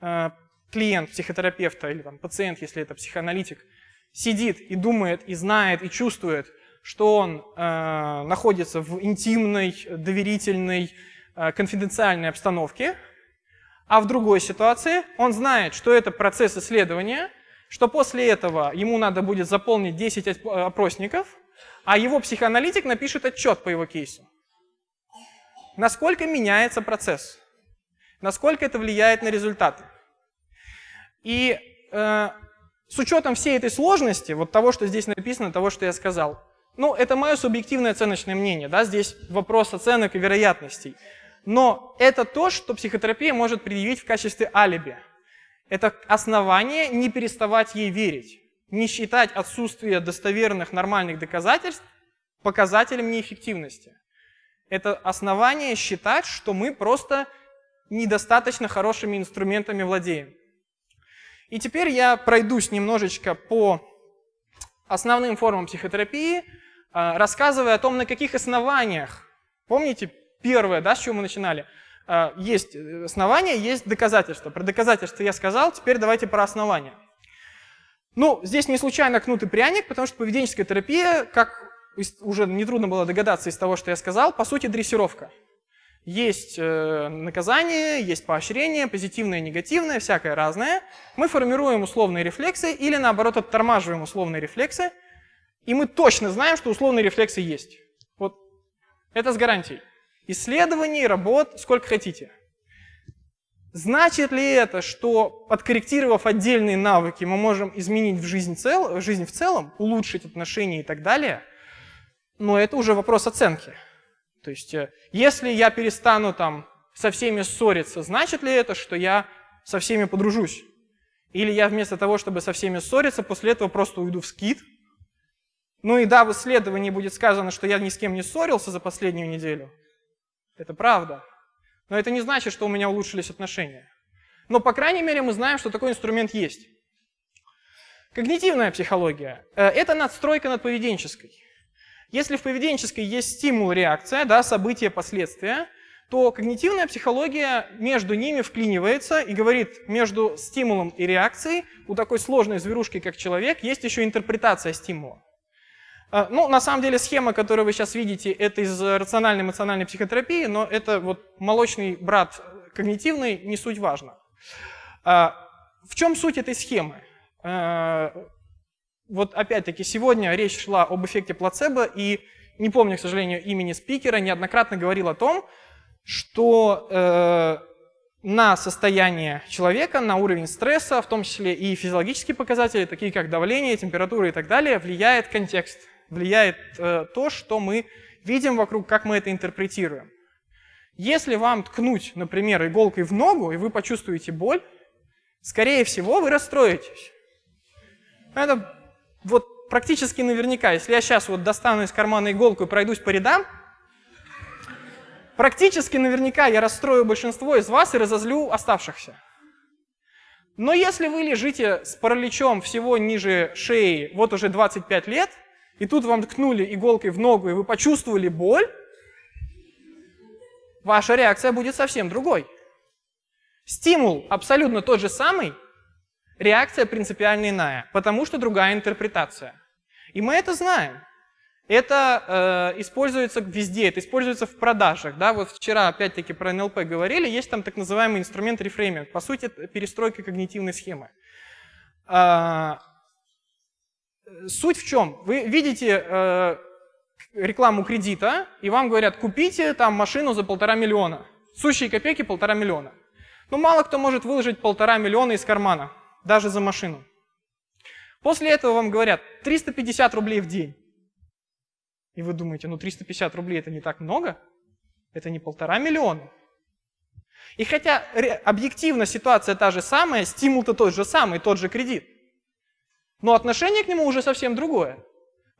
э, клиент психотерапевта или там, пациент, если это психоаналитик, сидит и думает, и знает, и чувствует, что он э, находится в интимной, доверительной, э, конфиденциальной обстановке, а в другой ситуации он знает, что это процесс исследования, что после этого ему надо будет заполнить 10 опросников, а его психоаналитик напишет отчет по его кейсу. Насколько меняется процесс? Насколько это влияет на результаты? И э, с учетом всей этой сложности, вот того, что здесь написано, того, что я сказал, ну, это мое субъективное оценочное мнение, да, здесь вопрос оценок и вероятностей. Но это то, что психотерапия может предъявить в качестве алиби. Это основание не переставать ей верить, не считать отсутствие достоверных нормальных доказательств показателем неэффективности. Это основание считать, что мы просто недостаточно хорошими инструментами владеем. И теперь я пройдусь немножечко по основным формам психотерапии, рассказывая о том, на каких основаниях. Помните, первое, да, с чего мы начинали? А, есть основания, есть доказательства. Про доказательства я сказал, теперь давайте про основания. Ну, здесь не случайно кнут и пряник, потому что поведенческая терапия, как уже нетрудно было догадаться из того, что я сказал, по сути дрессировка. Есть э, наказание, есть поощрение, позитивное, негативное, всякое разное. Мы формируем условные рефлексы или наоборот оттормаживаем условные рефлексы, и мы точно знаем, что условные рефлексы есть. Вот это с гарантией. Исследований, работ, сколько хотите. Значит ли это, что подкорректировав отдельные навыки, мы можем изменить в жизнь, цел, жизнь в целом, улучшить отношения и так далее? Но это уже вопрос оценки. То есть, э, если я перестану там со всеми ссориться, значит ли это, что я со всеми подружусь? Или я вместо того, чтобы со всеми ссориться, после этого просто уйду в скит, Ну и да, в исследовании будет сказано, что я ни с кем не ссорился за последнюю неделю. Это правда. Но это не значит, что у меня улучшились отношения. Но, по крайней мере, мы знаем, что такой инструмент есть. Когнитивная психология э, – это надстройка над поведенческой. Если в поведенческой есть стимул, реакция, да, события, последствия, то когнитивная психология между ними вклинивается и говорит, между стимулом и реакцией у такой сложной зверушки, как человек, есть еще интерпретация стимула. А, ну, на самом деле, схема, которую вы сейчас видите, это из рациональной эмоциональной психотерапии, но это вот молочный брат когнитивный, не суть важно. А, в чем суть этой схемы? А, вот опять-таки сегодня речь шла об эффекте плацебо, и не помню, к сожалению, имени спикера, неоднократно говорил о том, что э, на состояние человека, на уровень стресса, в том числе и физиологические показатели, такие как давление, температура и так далее, влияет контекст влияет э, то, что мы видим вокруг, как мы это интерпретируем. Если вам ткнуть, например, иголкой в ногу, и вы почувствуете боль, скорее всего, вы расстроитесь. Это вот практически наверняка. Если я сейчас вот достану из кармана иголку и пройдусь по рядам, практически наверняка я расстрою большинство из вас и разозлю оставшихся. Но если вы лежите с параличом всего ниже шеи вот уже 25 лет, и тут вам ткнули иголкой в ногу, и вы почувствовали боль, ваша реакция будет совсем другой. Стимул абсолютно тот же самый, реакция принципиально иная, потому что другая интерпретация. И мы это знаем. Это э, используется везде, это используется в продажах. Да? Вот вчера опять-таки про НЛП говорили, есть там так называемый инструмент рефрейминг. По сути, перестройка когнитивной схемы. Э, суть в чем? Вы видите э, рекламу кредита, и вам говорят, купите там машину за полтора миллиона. Сущие копейки полтора миллиона. Но ну, мало кто может выложить полтора миллиона из кармана, даже за машину. После этого вам говорят 350 рублей в день. И вы думаете, ну 350 рублей это не так много? Это не полтора миллиона. И хотя объективно ситуация та же самая, стимул-то тот же самый, тот же кредит. Но отношение к нему уже совсем другое,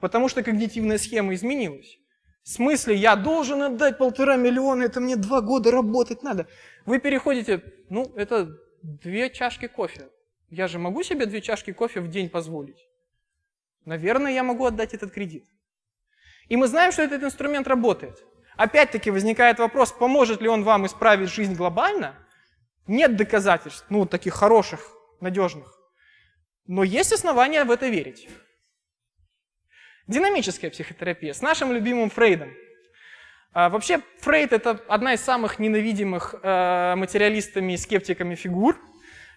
потому что когнитивная схема изменилась. В смысле, я должен отдать полтора миллиона, это мне два года работать надо. Вы переходите, ну, это две чашки кофе. Я же могу себе две чашки кофе в день позволить? Наверное, я могу отдать этот кредит. И мы знаем, что этот инструмент работает. Опять-таки возникает вопрос, поможет ли он вам исправить жизнь глобально? Нет доказательств, ну, таких хороших, надежных. Но есть основания в это верить. Динамическая психотерапия с нашим любимым Фрейдом. А, вообще, Фрейд – это одна из самых ненавидимых э, материалистами и скептиками фигур.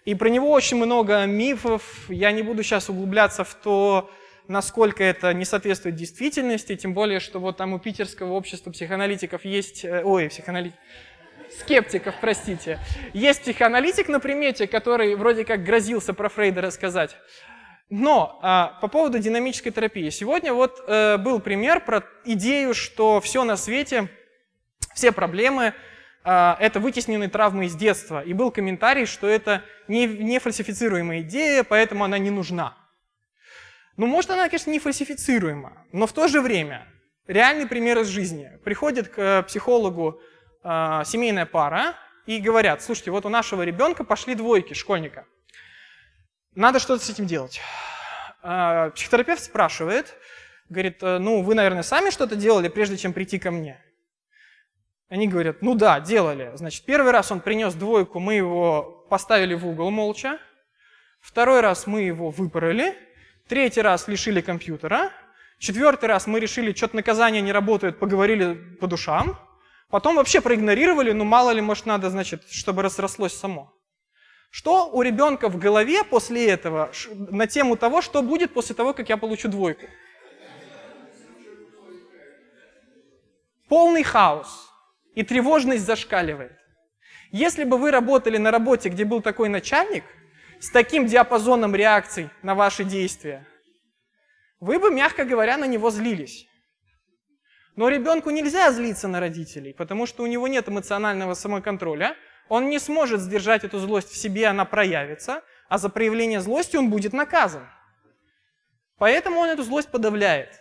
И про него очень много мифов. Я не буду сейчас углубляться в то, насколько это не соответствует действительности, тем более, что вот там у питерского общества психоаналитиков есть... Э, ой, психоаналитиков скептиков, простите. Есть психоаналитик на примете, который вроде как грозился про Фрейда рассказать. Но а, по поводу динамической терапии. Сегодня вот э, был пример про идею, что все на свете, все проблемы э, это вытесненные травмы из детства. И был комментарий, что это не, не фальсифицируемая идея, поэтому она не нужна. Ну, может, она, конечно, не фальсифицируема, но в то же время реальный пример из жизни. Приходит к психологу э, семейная пара и говорят, слушайте, вот у нашего ребенка пошли двойки школьника. Надо что-то с этим делать. Э, психотерапевт спрашивает, говорит, «Э, ну вы, наверное, сами что-то делали, прежде чем прийти ко мне? Они говорят, ну да, делали. Значит, первый раз он принес двойку, мы его поставили в угол молча. Второй раз мы его выпороли. Третий раз лишили компьютера. Четвертый раз мы решили, что-то наказание не работает, поговорили по душам. Потом вообще проигнорировали, ну мало ли, может, надо, значит, чтобы разрослось само. Что у ребенка в голове после этого на тему того, что будет после того, как я получу двойку? Полный хаос. И тревожность зашкаливает. Если бы вы работали на работе, где был такой начальник, с таким диапазоном реакций на ваши действия, вы бы, мягко говоря, на него злились. Но ребенку нельзя злиться на родителей, потому что у него нет эмоционального самоконтроля. Он не сможет сдержать эту злость в себе, она проявится, а за проявление злости он будет наказан. Поэтому он эту злость подавляет.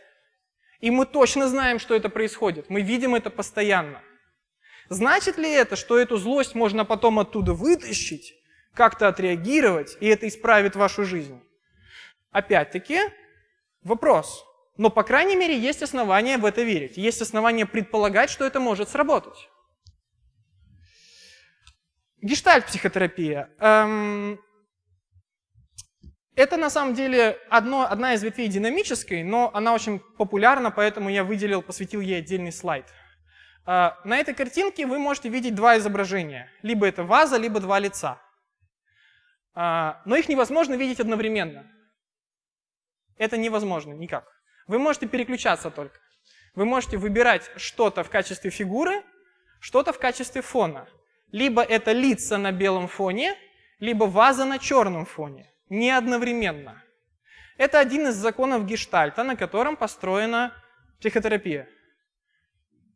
И мы точно знаем, что это происходит. Мы видим это постоянно. Значит ли это, что эту злость можно потом оттуда вытащить, как-то отреагировать, и это исправит вашу жизнь? Опять-таки, вопрос. Но, по крайней мере, есть основания в это верить. Есть основания предполагать, что это может сработать. Гештальт-психотерапия. Эм, это на самом деле одно, одна из ветвей динамической, но она очень популярна, поэтому я выделил, посвятил ей отдельный слайд. А, на этой картинке вы можете видеть два изображения. Либо это ваза, либо два лица. А, но их невозможно видеть одновременно. Это невозможно никак. Вы можете переключаться только. Вы можете выбирать что-то в качестве фигуры, что-то в качестве фона. Либо это лица на белом фоне, либо ваза на черном фоне. Не одновременно. Это один из законов гештальта, на котором построена психотерапия.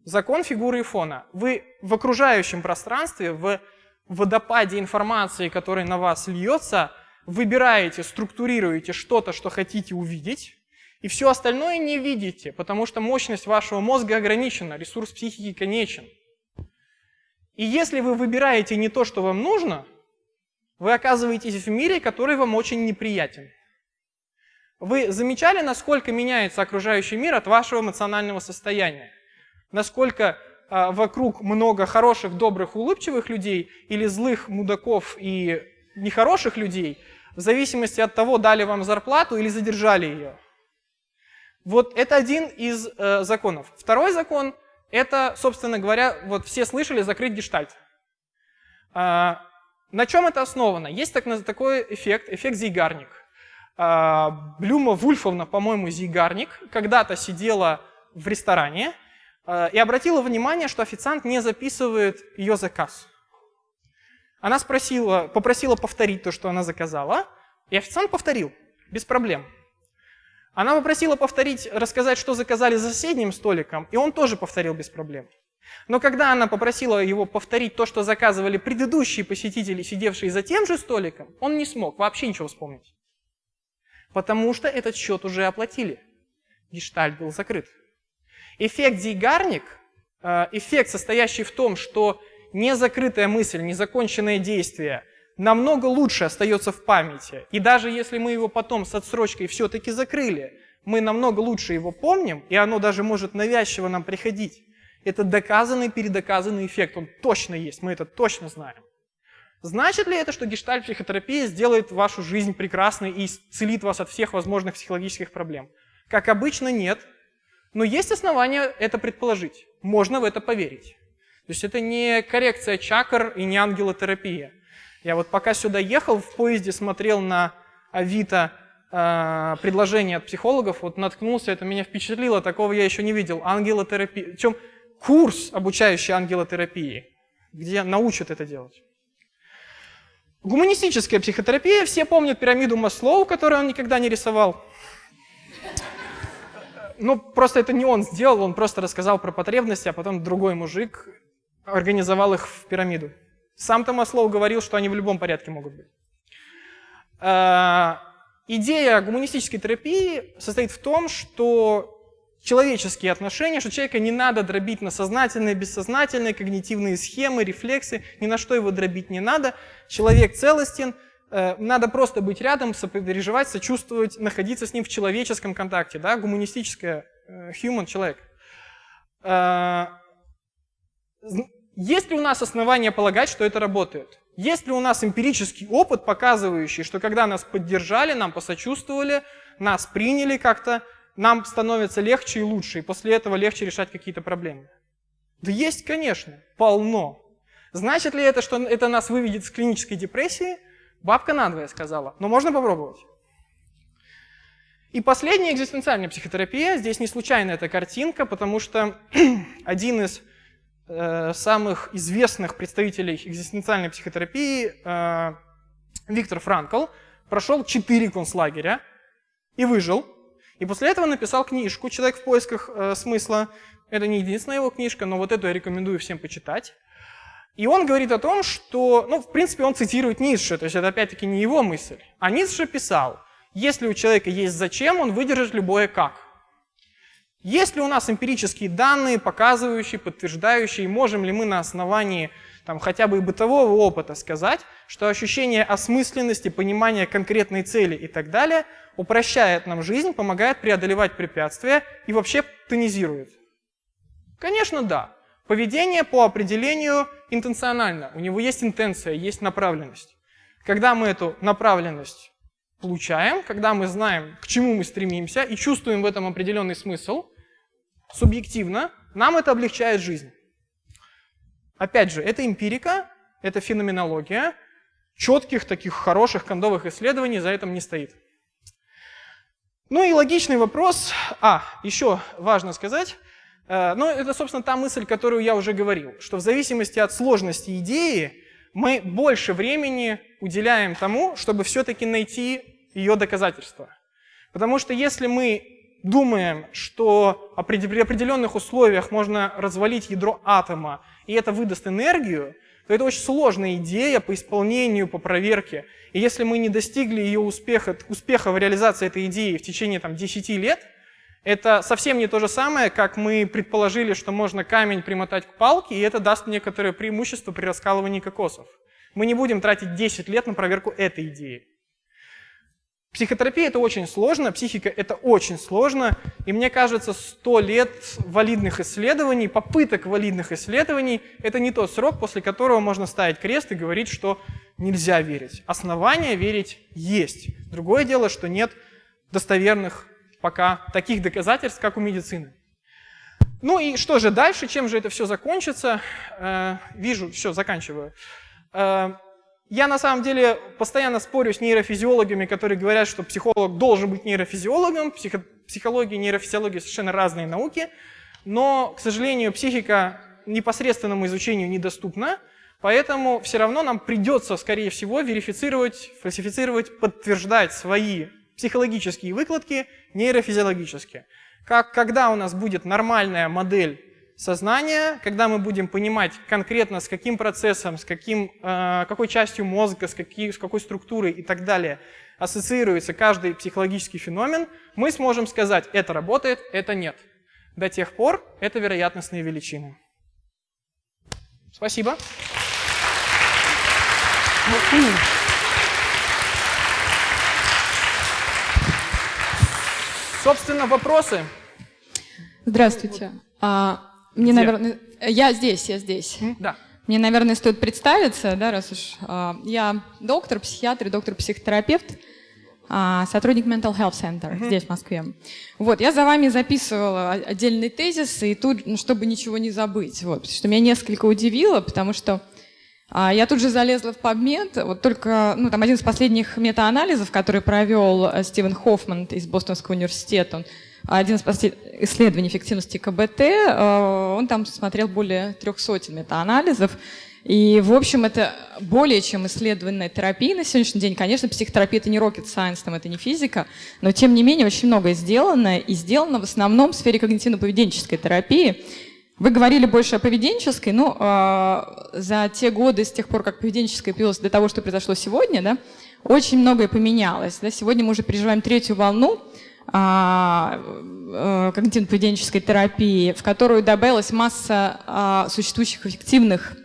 Закон фигуры и фона. Вы в окружающем пространстве, в водопаде информации, который на вас льется, выбираете, структурируете что-то, что хотите увидеть, и все остальное не видите, потому что мощность вашего мозга ограничена, ресурс психики конечен. И если вы выбираете не то, что вам нужно, вы оказываетесь в мире, который вам очень неприятен. Вы замечали, насколько меняется окружающий мир от вашего эмоционального состояния? Насколько а, вокруг много хороших, добрых, улыбчивых людей или злых мудаков и нехороших людей, в зависимости от того, дали вам зарплату или задержали ее. Вот это один из э, законов. Второй закон – это, собственно говоря, вот все слышали закрыть гештальт. А, на чем это основано? Есть так, такой эффект, эффект Зейгарник. А, Блюма Вульфовна, по-моему, Зейгарник, когда-то сидела в ресторане а, и обратила внимание, что официант не записывает ее заказ. Она спросила, попросила повторить то, что она заказала, и официант повторил, без проблем. Она попросила повторить, рассказать, что заказали за соседним столиком, и он тоже повторил без проблем. Но когда она попросила его повторить то, что заказывали предыдущие посетители, сидевшие за тем же столиком, он не смог вообще ничего вспомнить. Потому что этот счет уже оплатили. Гештальт был закрыт. Эффект Зейгарник, э, эффект, состоящий в том, что незакрытая мысль, незаконченное действие намного лучше остается в памяти. И даже если мы его потом с отсрочкой все-таки закрыли, мы намного лучше его помним, и оно даже может навязчиво нам приходить. Это доказанный, передоказанный эффект, он точно есть, мы это точно знаем. Значит ли это, что гештальт-психотерапия сделает вашу жизнь прекрасной и исцелит вас от всех возможных психологических проблем? Как обычно, нет. Но есть основания это предположить. Можно в это поверить. То есть это не коррекция чакр и не ангелотерапия. Я вот пока сюда ехал, в поезде смотрел на Авито э, предложение от психологов, вот наткнулся, это меня впечатлило, такого я еще не видел. Ангелотерапия. Причем курс, обучающий ангелотерапии, где научат это делать. Гуманистическая психотерапия, все помнят пирамиду Маслоу, которую он никогда не рисовал. Ну, просто это не он сделал, он просто рассказал про потребности, а потом другой мужик организовал их в пирамиду. Сам-то Маслоу говорил, что они в любом порядке могут быть. А, идея гуманистической терапии состоит в том, что человеческие отношения, что человека не надо дробить на сознательные, бессознательные, когнитивные схемы, рефлексы, ни на что его дробить не надо. Человек целостен, э, надо просто быть рядом, сопереживать, сочувствовать, находиться с ним в человеческом контакте, да, гуманистическое, э, human, человек. Есть ли у нас основания полагать, что это работает? Есть ли у нас эмпирический опыт, показывающий, что когда нас поддержали, нам посочувствовали, нас приняли как-то, нам становится легче и лучше, и после этого легче решать какие-то проблемы? Да есть, конечно, полно. Значит ли это, что это нас выведет из клинической депрессии? Бабка надвое сказала, но можно попробовать. И последняя экзистенциальная психотерапия. Здесь не случайно эта картинка, потому что один из самых известных представителей экзистенциальной психотерапии, э, Виктор Франкл, прошел четыре концлагеря и выжил. И после этого написал книжку «Человек в поисках э, смысла». Это не единственная его книжка, но вот эту я рекомендую всем почитать. И он говорит о том, что, ну, в принципе, он цитирует Ницше, то есть это опять-таки не его мысль. А Ницше писал, если у человека есть зачем, он выдержит любое как. Есть ли у нас эмпирические данные, показывающие, подтверждающие, можем ли мы на основании там, хотя бы и бытового опыта сказать, что ощущение осмысленности, понимания конкретной цели и так далее упрощает нам жизнь, помогает преодолевать препятствия и вообще тонизирует? Конечно, да. Поведение по определению интенционально. У него есть интенция, есть направленность. Когда мы эту направленность получаем, когда мы знаем, к чему мы стремимся и чувствуем в этом определенный смысл, субъективно, нам это облегчает жизнь. Опять же, это эмпирика, это феноменология. Четких таких хороших кондовых исследований за этим не стоит. Ну и логичный вопрос. А, еще важно сказать. Э, ну, это, собственно, та мысль, которую я уже говорил, что в зависимости от сложности идеи мы больше времени уделяем тому, чтобы все-таки найти ее доказательства. Потому что если мы думаем, что при определенных условиях можно развалить ядро атома, и это выдаст энергию, то это очень сложная идея по исполнению, по проверке. И если мы не достигли ее успеха, успеха в реализации этой идеи в течение там, 10 лет, это совсем не то же самое, как мы предположили, что можно камень примотать к палке, и это даст некоторое преимущество при раскалывании кокосов. Мы не будем тратить 10 лет на проверку этой идеи. Психотерапия – это очень сложно, психика – это очень сложно, и мне кажется, 100 лет валидных исследований, попыток валидных исследований – это не тот срок, после которого можно ставить крест и говорить, что нельзя верить. Основания верить есть. Другое дело, что нет достоверных пока таких доказательств, как у медицины. Ну и что же дальше, чем же это все закончится? Э, вижу, все, заканчиваю. Э, я на самом деле постоянно спорю с нейрофизиологами, которые говорят, что психолог должен быть нейрофизиологом. Психо психология и нейрофизиология совершенно разные науки. Но, к сожалению, психика непосредственному изучению недоступна. Поэтому все равно нам придется, скорее всего, верифицировать, фальсифицировать, подтверждать свои психологические выкладки нейрофизиологически. Как, когда у нас будет нормальная модель сознания, когда мы будем понимать конкретно, с каким процессом, с каким, э, какой частью мозга, с, какие, с какой структурой и так далее ассоциируется каждый психологический феномен, мы сможем сказать, это работает, это нет. До тех пор это вероятностные величины. Спасибо. Собственно, вопросы. Здравствуйте. А, мне, Где? наверное, я здесь, я здесь. Да. Мне, наверное, стоит представиться, да, раз уж а, я доктор, психиатр, доктор-психотерапевт, а, сотрудник Mental Health Center uh-huh. здесь, в Москве. Вот, я за вами записывала отдельный тезис, и тут, ну, чтобы ничего не забыть, вот, потому что меня несколько удивило, потому что я тут же залезла в PubMed, вот только, ну, там один из последних метаанализов, который провел э, Стивен Хоффман из Бостонского университета, он, один из исследований эффективности КБТ, э, он там смотрел более трех сотен метаанализов, и, в общем, это более чем исследованная терапия на сегодняшний день. Конечно, психотерапия — это не rocket science, там, это не физика, но, тем не менее, очень многое сделано, и сделано в основном в сфере когнитивно-поведенческой терапии. Вы говорили больше о поведенческой, но э, за те годы, с тех пор, как поведенческая появилась до того, что произошло сегодня, да, очень многое поменялось. Да? Сегодня мы уже переживаем третью волну э, э, когнитивно-поведенческой терапии, в которую добавилась масса э, существующих эффективных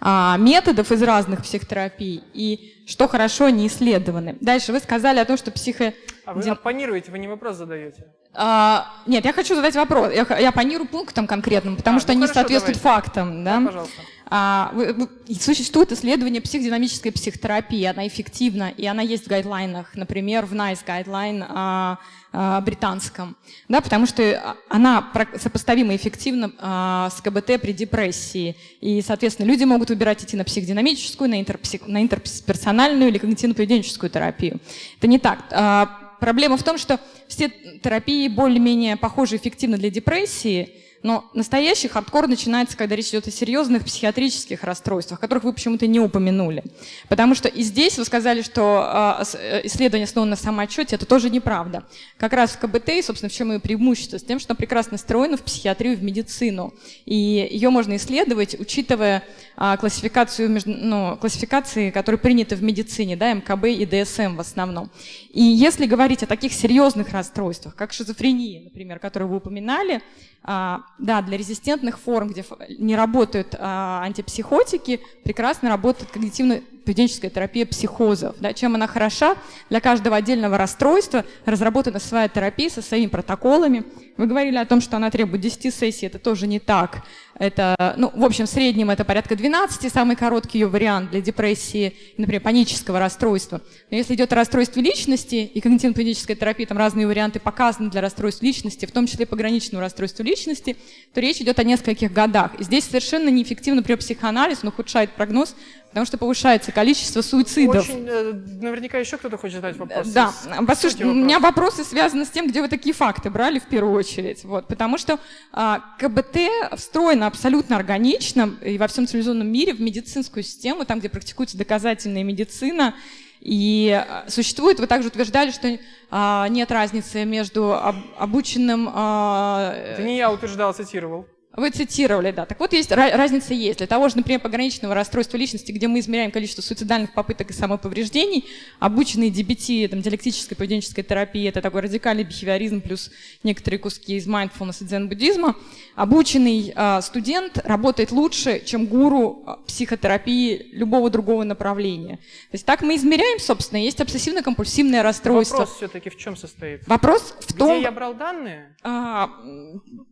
э, методов из разных психотерапий. И что хорошо, они исследованы. Дальше вы сказали о том, что психо... А вы оппонируете, вы не вопрос задаете. А, нет, я хочу задать вопрос. Я, я планирую пунктам конкретным, потому а, что ну они хорошо, соответствуют давайте. фактам. Да? Да, пожалуйста. А, вы, вы, существует исследование психодинамической психотерапии, она эффективна, и она есть в гайдлайнах, например, в NICE гайдлайн а, а, британском, да, потому что она сопоставима эффективно а, с КБТ при депрессии, и, соответственно, люди могут выбирать идти на психодинамическую, на, интерпсих, на интерперсональную или когнитивно-поведенческую терапию. Это не так. А, проблема в том, что все терапии более-менее похожи эффективно для депрессии, Но настоящий хардкор начинается, когда речь идет о серьезных психиатрических расстройствах, которых вы почему-то не упомянули. Потому что и здесь вы сказали, что э, исследование основано на самоотчете, это тоже неправда. Как раз в КБТ, собственно, в чем ее преимущество, с тем, что она прекрасно встроена в психиатрию, в медицину. И ее можно исследовать, учитывая а, классификацию, ну, классификации, которые приняты в медицине, да, МКБ и ДСМ в основном. И если говорить о таких серьезных расстройствах, как шизофрения, например, которую вы упоминали, а, да, для резистентных форм, где не работают а, антипсихотики, прекрасно работает когнитивно-поведенческая терапия психозов. Да, чем она хороша? Для каждого отдельного расстройства разработана своя терапия со своими протоколами. Вы говорили о том, что она требует 10 сессий, это тоже не так. Это, ну, в общем, в среднем это порядка 12, самый короткий ее вариант для депрессии, например, панического расстройства. Но если идет о расстройстве личности, и когнитивно-поведенческая терапия, там разные варианты показаны для расстройств личности, в том числе пограничного расстройства личности, то речь идет о нескольких годах. И здесь совершенно неэффективно, например, психоанализ, он ухудшает прогноз, потому что повышается количество суицидов. Очень, э, наверняка еще кто-то хочет задать вопрос. Да, послушайте, у меня вопросы связаны с тем, где вы такие факты брали в первую очередь. Вот, потому что а, КБТ встроено абсолютно органично и во всем цивилизованном мире в медицинскую систему, там, где практикуется доказательная медицина, и а, существует, вы также утверждали, что а, нет разницы между об, обученным... А, Это не я утверждал, цитировал. Вы цитировали, да. Так вот, есть разница есть. Для того же, например, пограничного расстройства личности, где мы измеряем количество суицидальных попыток и самоповреждений, обученные DBT, там, диалектической поведенческой терапии, это такой радикальный бихевиоризм плюс некоторые куски из mindfulness и дзен-буддизма, обученный э, студент работает лучше, чем гуру психотерапии любого другого направления. То есть так мы измеряем, собственно, есть обсессивно-компульсивное расстройство. Вопрос все-таки в чем состоит? Вопрос в том... Где я брал данные? А,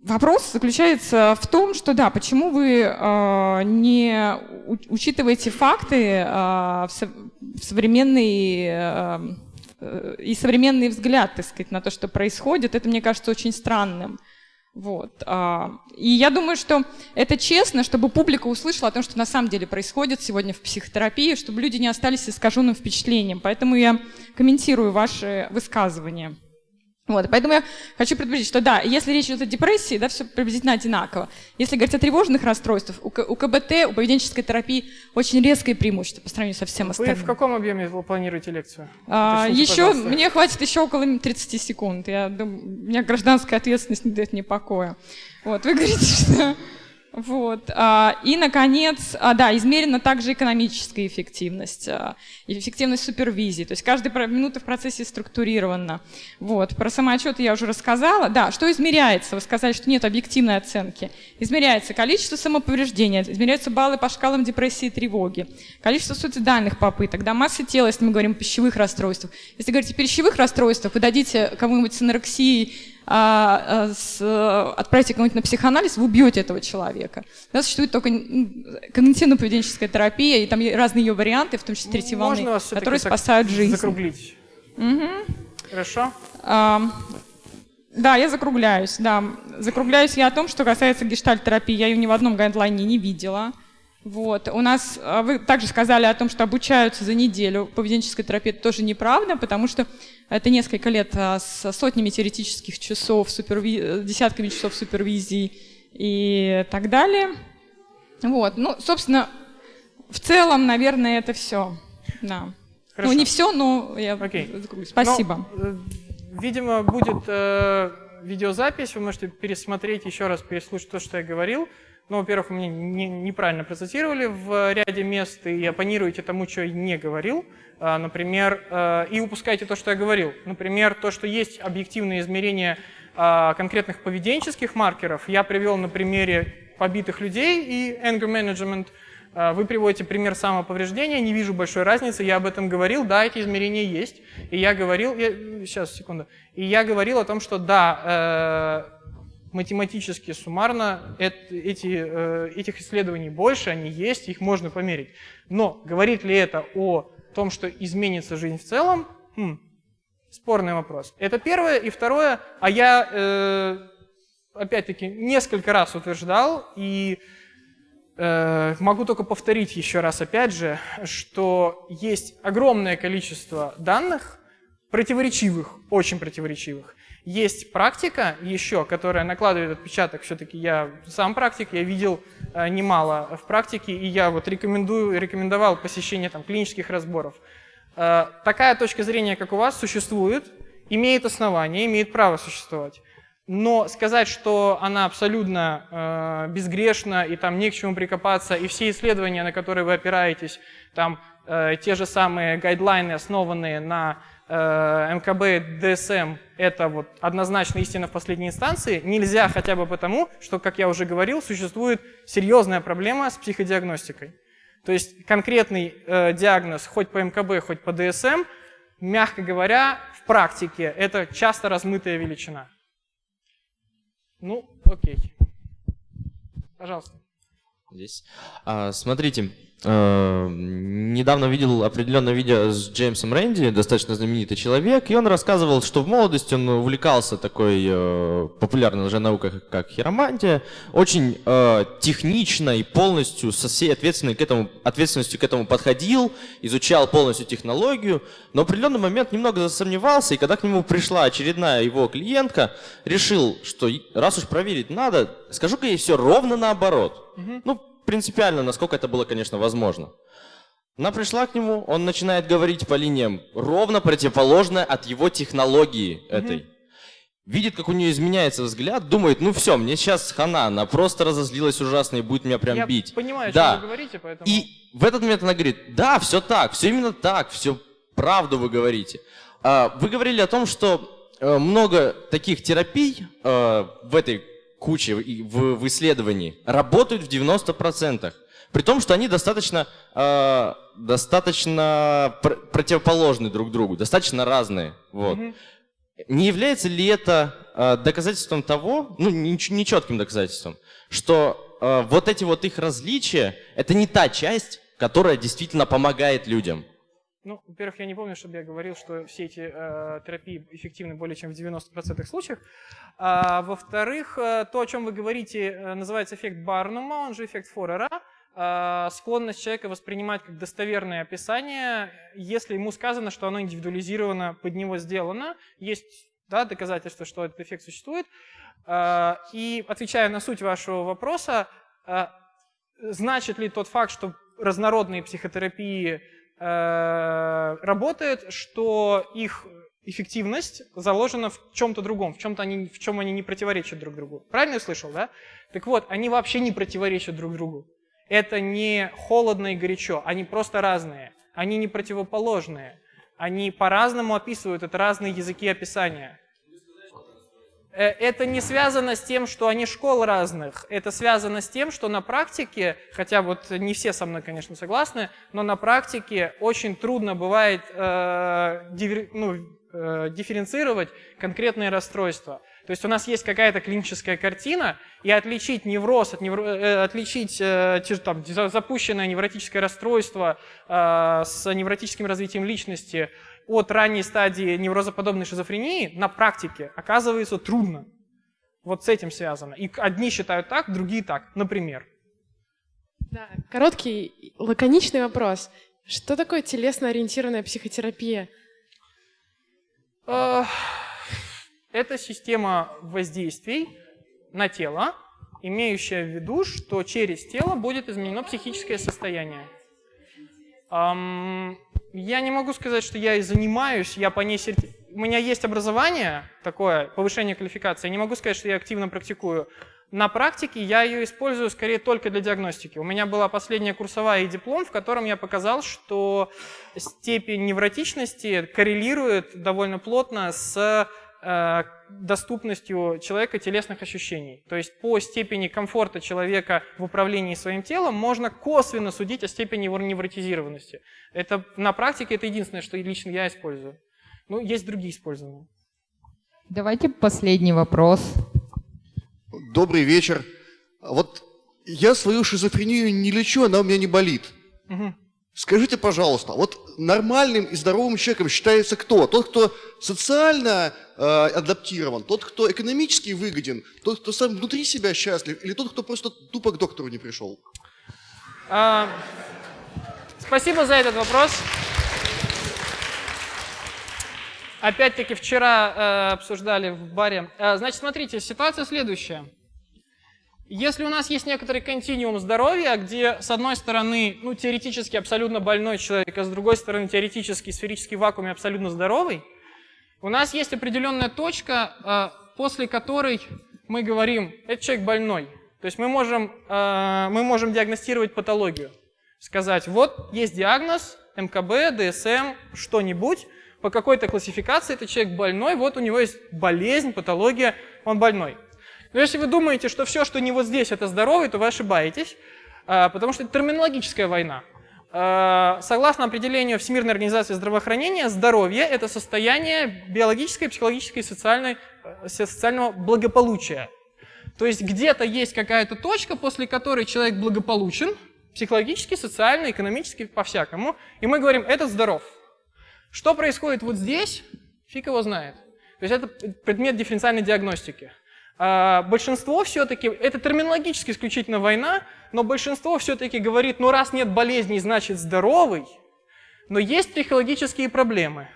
вопрос заключается в том, что да, почему вы э, не учитываете факты э, в, со, в современный и современный взгляд, так сказать, на то, что происходит, это мне кажется очень странным. Вот. И я думаю, что это честно, чтобы публика услышала о том, что на самом деле происходит сегодня в психотерапии, чтобы люди не остались искаженным впечатлением. Поэтому я комментирую ваши высказывания. Вот, поэтому я хочу предупредить, что да, если речь идет о депрессии, да, все приблизительно одинаково. Если говорить о тревожных расстройствах, у, у КБТ, у поведенческой терапии очень резкое преимущество по сравнению со всем остальным. Вы в каком объеме вы планируете лекцию? А, еще, мне хватит еще около 30 секунд. Я думаю, у меня гражданская ответственность не дает мне покоя. Вот, вы говорите, что вот. А, и, наконец, а, да, измерена также экономическая эффективность, а, эффективность супервизии. То есть каждая минута в процессе структурирована. Вот. Про самоотчет я уже рассказала. Да, что измеряется? Вы сказали, что нет объективной оценки. Измеряется количество самоповреждения, измеряются баллы по шкалам депрессии и тревоги, количество суицидальных попыток, да, масса тела, если мы говорим о пищевых расстройствах. Если говорить о пищевых расстройствах, вы дадите кому-нибудь с анорексией а, а, с, отправите кого-нибудь на психоанализ, вы убьете этого человека. Да, существует только когнитивно-поведенческая терапия, и там разные ее варианты, в том числе третьей волны, которые спасают жизнь. закруглить? Угу. Хорошо. А, да, я закругляюсь, да. Закругляюсь я о том, что касается гештальт-терапии, я ее ни в одном гайдлайне не видела. Вот. У нас, а, вы также сказали о том, что обучаются за неделю. Поведенческой терапии это тоже неправда, потому что это несколько лет а, с сотнями теоретических часов, суперви... десятками часов супервизии и так далее. Вот. Ну, собственно, в целом, наверное, это все. Да. Хорошо. Ну, не все, но я okay. Спасибо. Но, э, видимо, будет э, видеозапись, вы можете пересмотреть еще раз, переслушать то, что я говорил. Ну, во-первых, вы меня не, неправильно процитировали в ряде мест и оппонируете тому, что я не говорил. А, например, э, и упускаете то, что я говорил. Например, то, что есть объективные измерения а, конкретных поведенческих маркеров. Я привел на примере побитых людей и anger management. А, вы приводите пример самоповреждения, не вижу большой разницы, я об этом говорил, да, эти измерения есть. И я говорил, я, сейчас, секунду, и я говорил о том, что да, э, математически, суммарно эти, э, этих исследований больше, они есть, их можно померить. Но говорит ли это о том, что изменится жизнь в целом? Хм, спорный вопрос. Это первое. И второе, а я, э, опять-таки, несколько раз утверждал, и э, могу только повторить еще раз, опять же, что есть огромное количество данных, противоречивых, очень противоречивых, Есть практика еще, которая накладывает отпечаток. Все-таки я сам практик, я видел э, немало в практике, и я вот рекомендую, рекомендовал посещение там, клинических разборов. Э, такая точка зрения, как у вас, существует, имеет основание, имеет право существовать. Но сказать, что она абсолютно э, безгрешна и там не к чему прикопаться, и все исследования, на которые вы опираетесь, там э, те же самые гайдлайны, основанные на МКБ, ДСМ – это вот однозначно истина в последней инстанции, нельзя хотя бы потому, что, как я уже говорил, существует серьезная проблема с психодиагностикой. То есть конкретный э, диагноз хоть по МКБ, хоть по ДСМ, мягко говоря, в практике это часто размытая величина. Ну, окей. Пожалуйста. Здесь. А, смотрите, Э, недавно видел определенное видео с Джеймсом Рэнди, достаточно знаменитый человек, и он рассказывал, что в молодости он увлекался такой э, популярной лженаукой, как хиромантия, очень э, технично и полностью со всей ответственностью к, этому, ответственностью к этому подходил, изучал полностью технологию, но в определенный момент немного засомневался, и когда к нему пришла очередная его клиентка, решил, что раз уж проверить надо, скажу-ка ей все ровно наоборот. Угу. Ну, принципиально, насколько это было, конечно, возможно. Она пришла к нему, он начинает говорить по линиям ровно противоположное от его технологии этой. Угу. Видит, как у нее изменяется взгляд, думает, ну все, мне сейчас хана, она просто разозлилась ужасно и будет меня прям Я бить. Я понимаю, да. что вы говорите, поэтому... И в этот момент она говорит, да, все так, все именно так, все правду вы говорите. А, вы говорили о том, что э, много таких терапий э, в этой кучи в, в исследовании работают в 90%. При том, что они достаточно, э, достаточно пр противоположны друг другу, достаточно разные. Вот. Mm -hmm. Не является ли это э, доказательством того, ну, нечетким доказательством, что э, вот эти вот их различия, это не та часть, которая действительно помогает людям? Ну, во-первых, я не помню, чтобы я говорил, что все эти э, терапии эффективны более чем в 90% случаев. А, во-вторых, э, то, о чем вы говорите, э, называется эффект Барнума, он же эффект Форера. Э, склонность человека воспринимать как достоверное описание, если ему сказано, что оно индивидуализировано, под него сделано. Есть да, доказательства, что этот эффект существует. Э, и отвечая на суть вашего вопроса, э, значит ли тот факт, что разнородные психотерапии работает, что их эффективность заложена в чем-то другом, в, чем-то они, в чем они не противоречат друг другу. Правильно я слышал, да? Так вот, они вообще не противоречат друг другу. Это не холодно и горячо, они просто разные, они не противоположные. Они по-разному описывают, это разные языки описания. Э, это не связано с тем, что они школ разных. Это связано с тем, что на практике, хотя вот не все со мной, конечно, согласны, но на практике очень трудно бывает э, ну, э, дифференцировать конкретные расстройства. То есть у нас есть какая-то клиническая картина, и отличить невроз, от невро... э, отличить э, там, запущенное невротическое расстройство э, с невротическим развитием личности от ранней стадии неврозоподобной шизофрении на практике оказывается трудно. Вот с этим связано. И одни считают так, другие так, например. Да, короткий, лаконичный вопрос. Что такое телесно-ориентированная психотерапия? Это система воздействий на тело, имеющая в виду, что через тело будет изменено психическое состояние. Я не могу сказать, что я и занимаюсь, я по ней серти... У меня есть образование такое, повышение квалификации, я не могу сказать, что я активно практикую. На практике я ее использую скорее только для диагностики. У меня была последняя курсовая и диплом, в котором я показал, что степень невротичности коррелирует довольно плотно с Э, доступностью человека телесных ощущений. То есть по степени комфорта человека в управлении своим телом можно косвенно судить о степени его невротизированности. Это на практике это единственное, что лично я использую. Ну, есть другие использования. Давайте последний вопрос. Добрый вечер. Вот я свою шизофрению не лечу, она у меня не болит. Угу. Скажите, пожалуйста, вот нормальным и здоровым человеком считается кто? Тот, кто социально адаптирован, тот, кто экономически выгоден, тот, кто сам внутри себя счастлив, или тот, кто просто тупо к доктору не пришел? А, спасибо за этот вопрос. опять-таки вчера э, обсуждали в баре. Э, значит, смотрите, ситуация следующая. Если у нас есть некоторый континуум здоровья, где с одной стороны, ну, теоретически абсолютно больной человек, а с другой стороны, теоретически сферический вакуум абсолютно здоровый, у нас есть определенная точка, э, после которой мы говорим, этот человек больной. То есть мы можем, э, мы можем диагностировать патологию. Сказать, вот есть диагноз, МКБ, ДСМ, что-нибудь, по какой-то классификации этот человек больной, вот у него есть болезнь, патология, он больной. Но если вы думаете, что все, что не вот здесь, это здоровый, то вы ошибаетесь, а, потому что это терминологическая война. А, согласно определению Всемирной организации здравоохранения, здоровье – это состояние биологической, психологической и социальной, э, социального благополучия. То есть где-то есть какая-то точка, после которой человек благополучен, психологически, социально, экономически, по-всякому, и мы говорим, этот здоров. Что происходит вот здесь, фиг его знает. То есть это предмет дифференциальной диагностики. А, большинство все-таки, это терминологически исключительно война, но большинство все-таки говорит, ну раз нет болезней, значит здоровый, но есть психологические проблемы.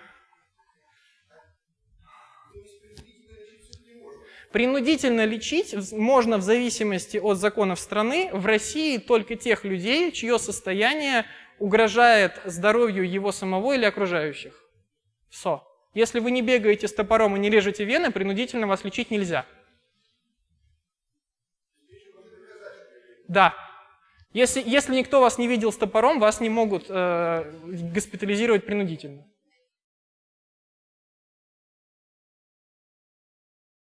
Принудительно лечить можно в зависимости от законов страны в России только тех людей, чье состояние угрожает здоровью его самого или окружающих. Все. Если вы не бегаете с топором и не режете вены, принудительно вас лечить нельзя. Да. Если, если никто вас не видел с топором, вас не могут э, госпитализировать принудительно.